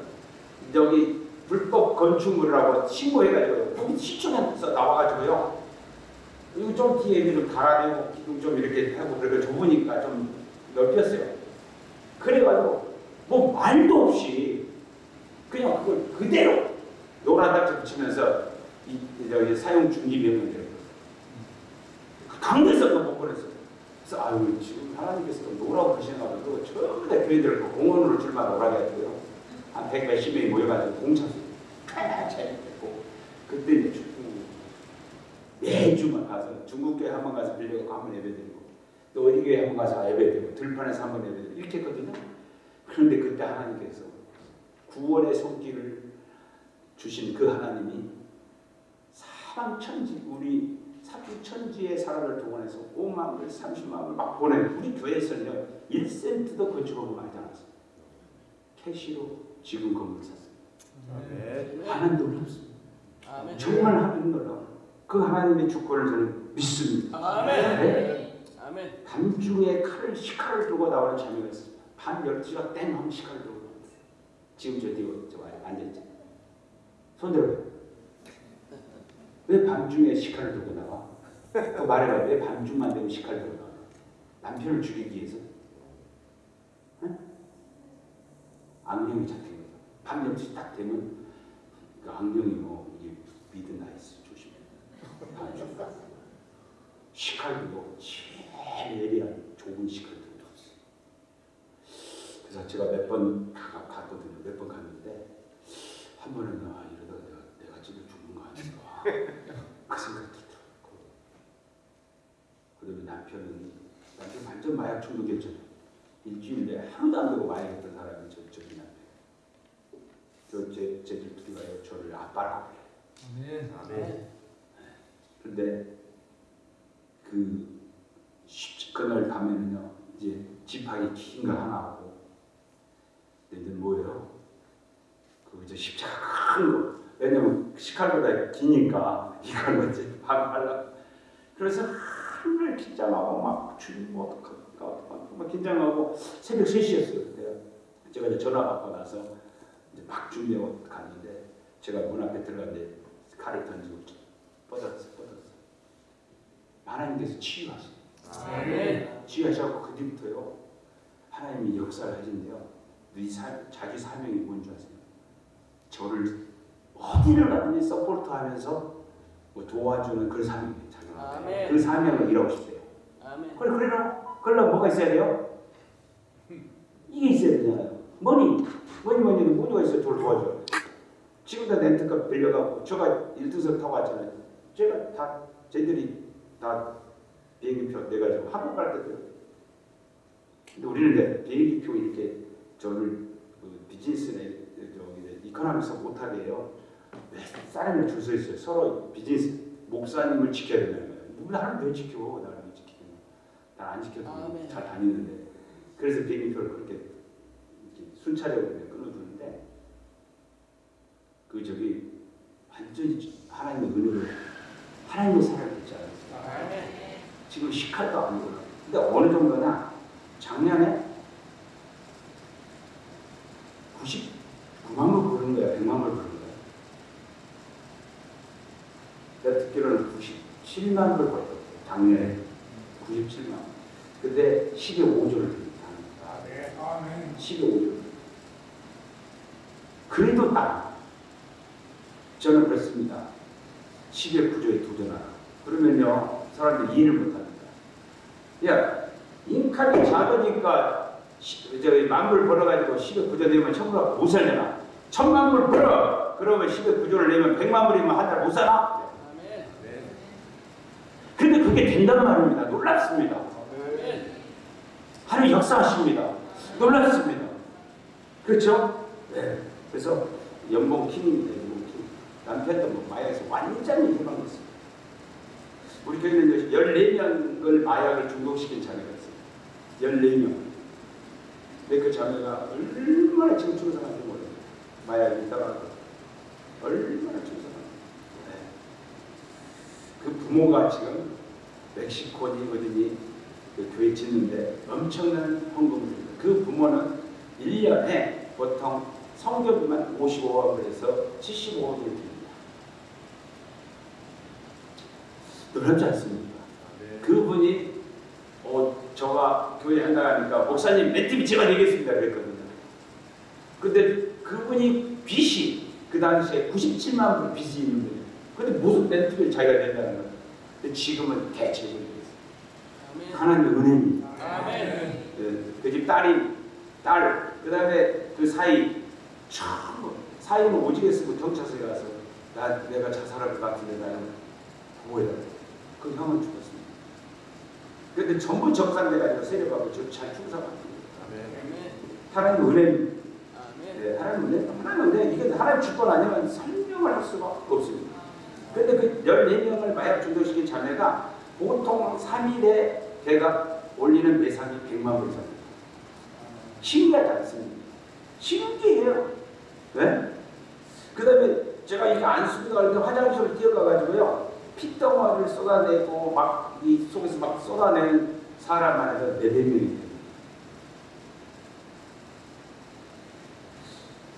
여기 불법 건축물이라고 신고해가지고 거기 시청에서 나와가지고요. 이거 좀 뒤에 좀 달아내고 기둥 좀 이렇게 하고 그러고 좁으니까 좀 넓혔어요. 그래가지고 뭐 말도 없이 그냥 그걸 그대로 노란 닥터 붙이면서 이, 이 사용 중지 명령 내고 강대에서도 못 보냈어요. 그래서 아유 지금 하나님께서 또 노라고 하시나봐도 전부 다 교회들 그 공원으로 줄만 오라게 했고요. 한 백 몇십 명이 모여가지고 공차수 차했고 그때 이제 매주만 가서 중국교회 한 번 가서 빌려고 한번 예배드리고 또 어디 교회 한 번 가서 예배드리고 들판에서 한 번 예배드리고 이렇게 했거든요. 그런데 그때 하나님께서 구원의 손길을 주신 그 하나님이 사방 천지 우리 사주 천지의 사람을 동원해서 5만 불, 30만 불 막 보내 우리 교회에서는요 1센트도 건축업을 하지 않았어요. 캐시로 지금 건물 샀어요. 하나님 놀랍습니다. 아멘. 정말 하나님 놀라워. 그 하나님의 주권을 저는 믿습니다. 아멘. 네. 아멘. 밤중에 칼을 시칼을 들고 나오는 자매가 있어요. 밤 12시가 땡 하면 시칼을 들고 나와요. 지금 저 뒤에 저 앉아있죠. 손 들어요. 왜 밤중에 시칼을 들고 나와? 그 말해봐. 왜 밤중만 되면 시칼을 들고 나와? 남편을 죽이기 위해서? 응? 악령이 거죠. 밤 12시 딱 되면 그 악령이 뭐 이게 조심해. 밤중. 시칼도 제일 예리한 좋은 시칼 들고 왔어요. 그래서 제가 몇 번 갔거든요. 몇 번 갔는데 한 번은 아 이러다가 내가 내가 집에 죽는 거 아닌가 그 생각이 들더라고. 그다음에 남편은 남편 완전 마약 중독이었잖아요. 일주일에 하루도 안 되고 마약했던 사람이 저 저기 남편. 저제 제들끼리가요 저를 아빠라고 그래. 아멘. 근데 그 쉽- 그날 밤에는요 이제 지팡이 긴거 하나 하고 근데 이제 뭐예요? 그 이제 십자가 큰 거. 왜냐면 시칼보다 기니까 이걸 이제 반발라. 그래서 하늘 긴장하고 막 주님 뭐 어떡할까 어떡할까 막 긴장하고 새벽 3시였어요 그때. 제가 이제 전화 받고 나서 이제 막 준비하고 갔는데 제가 문 앞에 들어갔는데 칼을 던지고 뻗었어 뻗었어. 하나님께서 치유하세요. 아멘. 치유하셔서 그 뒤부터요 하나님이 역사를 하신대요. 네 사, 자기 사명이 뭔지 아세요? 저를 어디를 가든지 support하면서 뭐 도와주는 그 사명이 자기가 아멘. 그 사명을 이루고 싶대요. 아멘. 그래 그래라 그러려면 뭐가 있어야 돼요? 이게 있어야 되잖아요. money money money는 뭐가 있어야 저를 도와줘. 지금도 렌트카 빌려가고 제가 일등석 타고 왔잖아요. 제가 다 쟤들이 다 비행기표 내가지고 한국 갈 때도 근데 우리는 이제 비행기표 이렇게 저를 그 비즈니스에 저기 이코노미에서 못하게 해요. 왜 사람을 줄 서 있어요. 서로 비즈니스 목사님을 지켜야 된다는 거예요. 누구 나를 왜 지켜? 나를 왜 지키냐? 난안 지켜도 아멘. 잘 다니는데 그래서 비행기표를 그렇게 순차적으로 이렇게 끊어주는데 그 저기 완전히 하나님의 은혜로 하나님의 듣지 않았어요. 아멘. 지금 시칼도 아니고 근데 어느 정도나 작년에 99만 불 부르는 거야 100만 불 부르는 거야 내가 듣기로는 97만 불 벌었대 작년에 97만 근데 10의 5조를 드립니다. 네. 아멘. 10의 5조. 그래도 땅. 저는 그렇습니다. 10의 9조에 도전하라. 그러면요, 사람들이 이해를 못합니다. 야, 인칸이 작으니까 시- 저기 만불 벌어가지고 10의 9조 내면 천불 못 살잖아. 천만 불 벌어. 그러면 10의 9조를 내면 백만 불이면 한 달 못? 아멘. 근데 그게 된단 말입니다. 놀랍습니다. 하나님 역사하십니다. 놀랍습니다. 그렇죠? 네. 그래서 연봉 킹입니다. 남편도 뭐 마약에서 완전히 해방됐습니다. 우리 교회는 14명을 마약을 중독시킨 자녀가 있어요. 14명. 근데 그 자녀가 얼마나 지금 충성한지 몰라요. 마약이 있다가 얼마나 충성한지. 네. 그 부모가 지금 멕시코니 어디니 그 교회 짓는데 엄청난 헌금을 줍니다. 그 부모는 1년에 보통 성교비만 55억을 해서 75억을 드립니다. 놀랍지 않습니까? 그분이 어, 저가 교회 한다 하니까 목사님 멘트비 제가 내겠습니다 그랬거든요. 근데 그분이 빚이 그 당시에 97만 불 빚이 있는 거예요. 근데 무슨 멘트비를 자기가 낸다는 거예요. 근데 지금은 대체적으로 아멘. 하나님의 은혜입니다. 아멘. 그집 딸이 딸, 그 다음에 그 사이 전부 사이는 오지게 쓰고 경찰서에 가서 나 내가 자살할 것 같은데 나는 보호해라. 그 형은 죽었습니다. 근데 전부 적산돼가지고 세례받고 저잘 충성합니다. 하나님. 아멘. 네, 하나님 은혜, 하나님 은혜 이게 하나님 주권 아니면 설명을 할 수가 없습니다. 근데 그 14명을 마약 중독시킨 자매가 보통 3일에 걔가 올리는 매상이 100만 불 이상입니다. 신기하지 않습니다. 신기해요. 네? 그 다음에 제가 이렇게 안수비가 이렇게 화장실을 뛰어가가지고요. 핏덩어리를 쏟아내고 막 이 속에서 막 쏟아내는 사람만 해도 네네 명이 됩니다.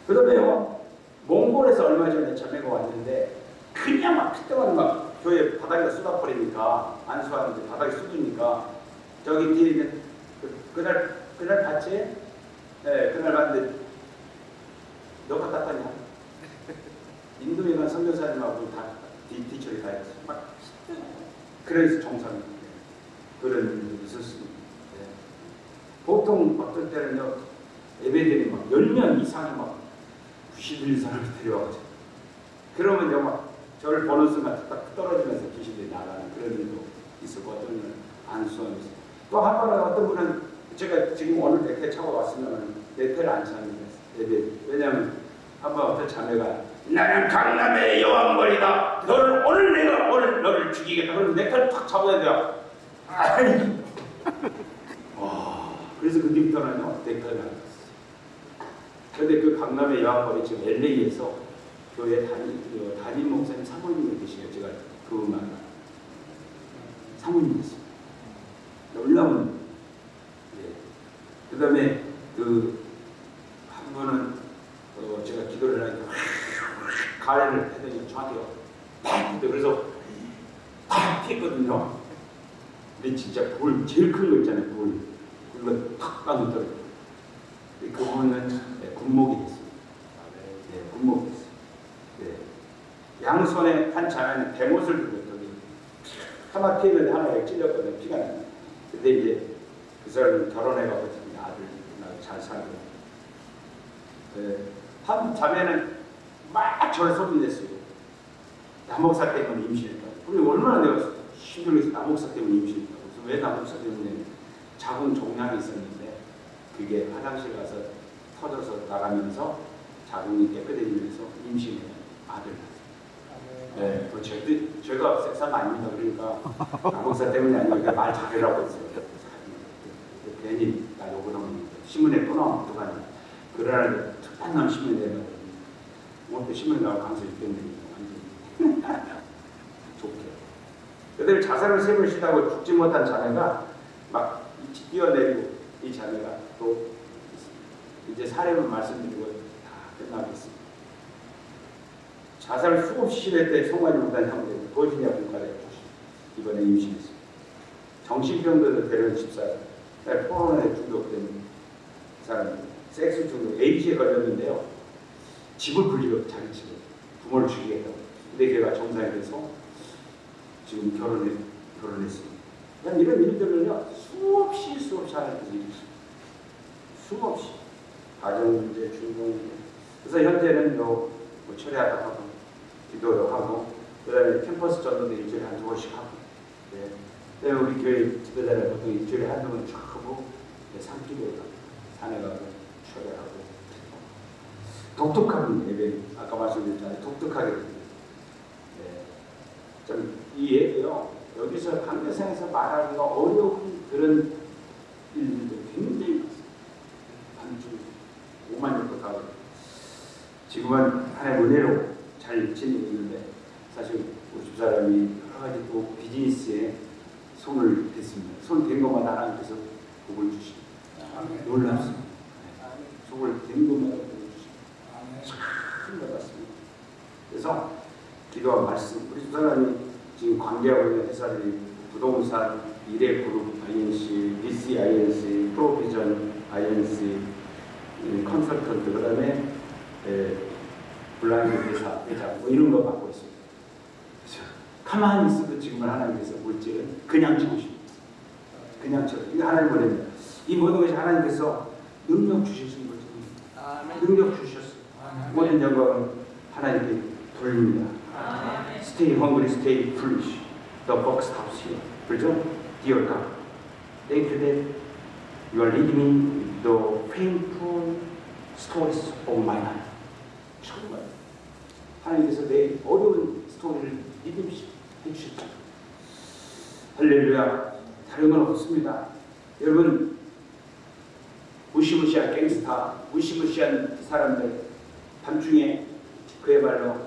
그 다음에요. 몽골에서 얼마 전에 자매가 왔는데 그냥 막 핏덩어리 막 교회 바닥에 쏟아버리니까 안수하는데 바닥에 쏟으니까 저기 뒤에 있는 그, 그날 그날 봤지? 네, 그날 봤는데 너가 땄다냐? 인도에 간 선교사님하고 다 뒤, 뒤처리 다 했어. 막 그래서 정상 그런 일도 있었습니다. 네. 보통 어떨 때는요 예배들이 막 10명 이상이 막 90일 사람을 데려와가지고 그러면 막 저를 보는 순간 딱 떨어지면서 귀신들이 나가는 그런 일도 있었고 어떤 분은 안수하면서 또한 번은 어떤 분은 제가 지금 오늘 네태 차고 왔으면 네태를 안 차는 예배 왜냐하면 한번 어떤 자매가 나는 강남의 여왕벌이다. 너를 오늘 내가 오늘 너를 죽이겠다. 그러면 네태를 탁 잡아야 돼요. 아이 와 그래서 그 네태를 안 탔어요 근데 그 강남의 여왕벌이 지금 LA에서 교회 담임, 그 담임 목사님 사모님이 계시요. 제가 그분만 사모님 됐습니다. 놀라운 예. 그 다음에 그한 분은 어, 제가 기도를 하니까 가래를 했더니 저한테 팍 그래서 팍 튀었거든요. 근데 진짜 불 제일 큰 거 있잖아요. 불 그거 탁 까놓더라고요. 그분은 네, 군목이 됐습니다. 네, 군목이 됐어요. 네. 양손에 한 자매는 대못을 들고 있더니 하나 피했는데 하나가 찔렸거든요. 피가 나요. 근데 이제 그 사람은 결혼해가지고 아들 잘 살고 네. 한 자매는 막 저를 소문냈어요. 남목사 때문에 임신했다. 우리 얼마나 내가 힘들겠어. 남목사 때문에 임신했다고. 그래서 왜 남목사 때문에 자궁 종양이 있었는데 그게 화장실 가서 터져서 나가면서 자궁이 깨끗해지면서 임신해 아들. 네, 그 절대 제가 섹스한 아닙니다. 그러니까 남목사 때문이 아니고 말 잘해라고 했어요. 괜히 나 욕을 신문에 또 나오면 어떡하냐. 그러나 특판남 신문에 내면 뭐또 신문에 나올 가능성이 있겠네. 좋게. 그들 자살을 세번 시도하고 죽지 못한 자네가 막 뛰어내리고 이 자네가 또 이제 사례만 말씀드리고 다 끝나겠습니다. 자살 수없이 시도했대 송환이 못한 형제 버지니아 국가에 이번에 임신했습니다. 정신병들을 데려온 집사 네, 코로나에 중독된 사람, 섹스 중독, 에이즈에 걸렸는데요. 집을 불리고 자기 집을 부모를 죽이겠다고. 근데 걔가 정상이 돼서 지금 결혼해 결혼했습니다. 이런 일들을요 수없이 수없이 하는 거지. 수없이 가정 문제, 중동 문제. 그래서 현재는 요뭐 철회하다 하고 기도도 하고 그 다음에 캠퍼스 전도도 일주일에 한두 번씩 하고. 네. 그다음에 우리 교회 지도자는 보통 일주일에 한두 번쭉 하고 네, 산기도 산에 가고 철회하고 독특한 예배 아까 말씀드렸잖아요. 독특하게 네. 좀이 예배요 여기서 강대상에서 말하기가 어려운 그런 일들도 굉장히 반주 5만 년도 가고. 지금은 하나의 은혜로 잘 지내고 있는데 사실 우리 집사람이 여러 가지 또 비즈니스에 손을 댔습니다. 손 댄 것마다 하나님께서 복을 주십니다. 놀랍습니다 아멘. 손을 댄 것마다 복을 주십니다 아멘. 큰 받았습니다. 그래서 기도와 말씀 우리 두 사람이 지금 관계하고 있는 회사들이 부동산, 미래그룹 INC, DC INC, 프로비전 INC, 이 컨설턴트 그 다음에 에, 블라인드 회사 회장 뭐 이런 거 맡고 있습니다. 가만히 있어도 지금은 하나님께서 물질은 그냥 주십니다. 그냥 쳐. 이거 하나님 보냅니다. 이 모든 것이 하나님께서 능력 주시는 거죠. 능력 주셨어요. 모든 영광은 하나님께 돌립니다. Stay hungry, stay foolish. The book stops here. 그렇죠? Dear God, thank you that you are leading me the painful stories of my life. 정말 하나님께서 내 어려운 스토리를 믿음시 해주셨죠. 할렐루야. 다른 건 없습니다. 여러분 무시무시한 갱스타, 무시무시한 사람들 밤중에 그야말로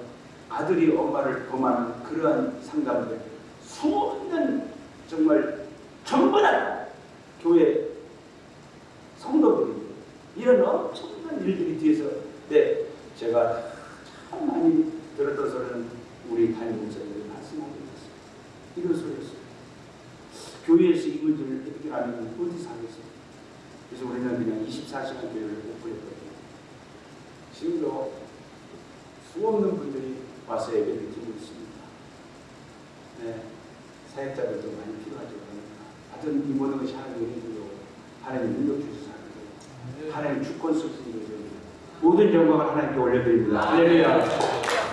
아들이 엄마를 범하는 그러한 상담들 수없는 정말 전부 다 교회 성도들이 이런 엄청난 일들이 뒤에서 네 제가 참 많이 들었어서는 우리 담임 목사님들이 말씀하고 있었어요. 이런 소리였어요. 교회에서 이 문제를 해결하면 어디서 하겠어요? 그래서 우리는 그냥 24시간 교회를 오픈했거든요. 지금도 수없는 분들이 와서 예배를 드리고 있습니다. 네, 사역자들도 많이 필요하죠. 하여튼 이 모든 것이 하나님의 은혜로 하나님 능력 주셔서 하는 거예요. 하나님 주권 쓰시는 거죠. 모든 영광을 하나님께 올려드립니다. 할렐루야.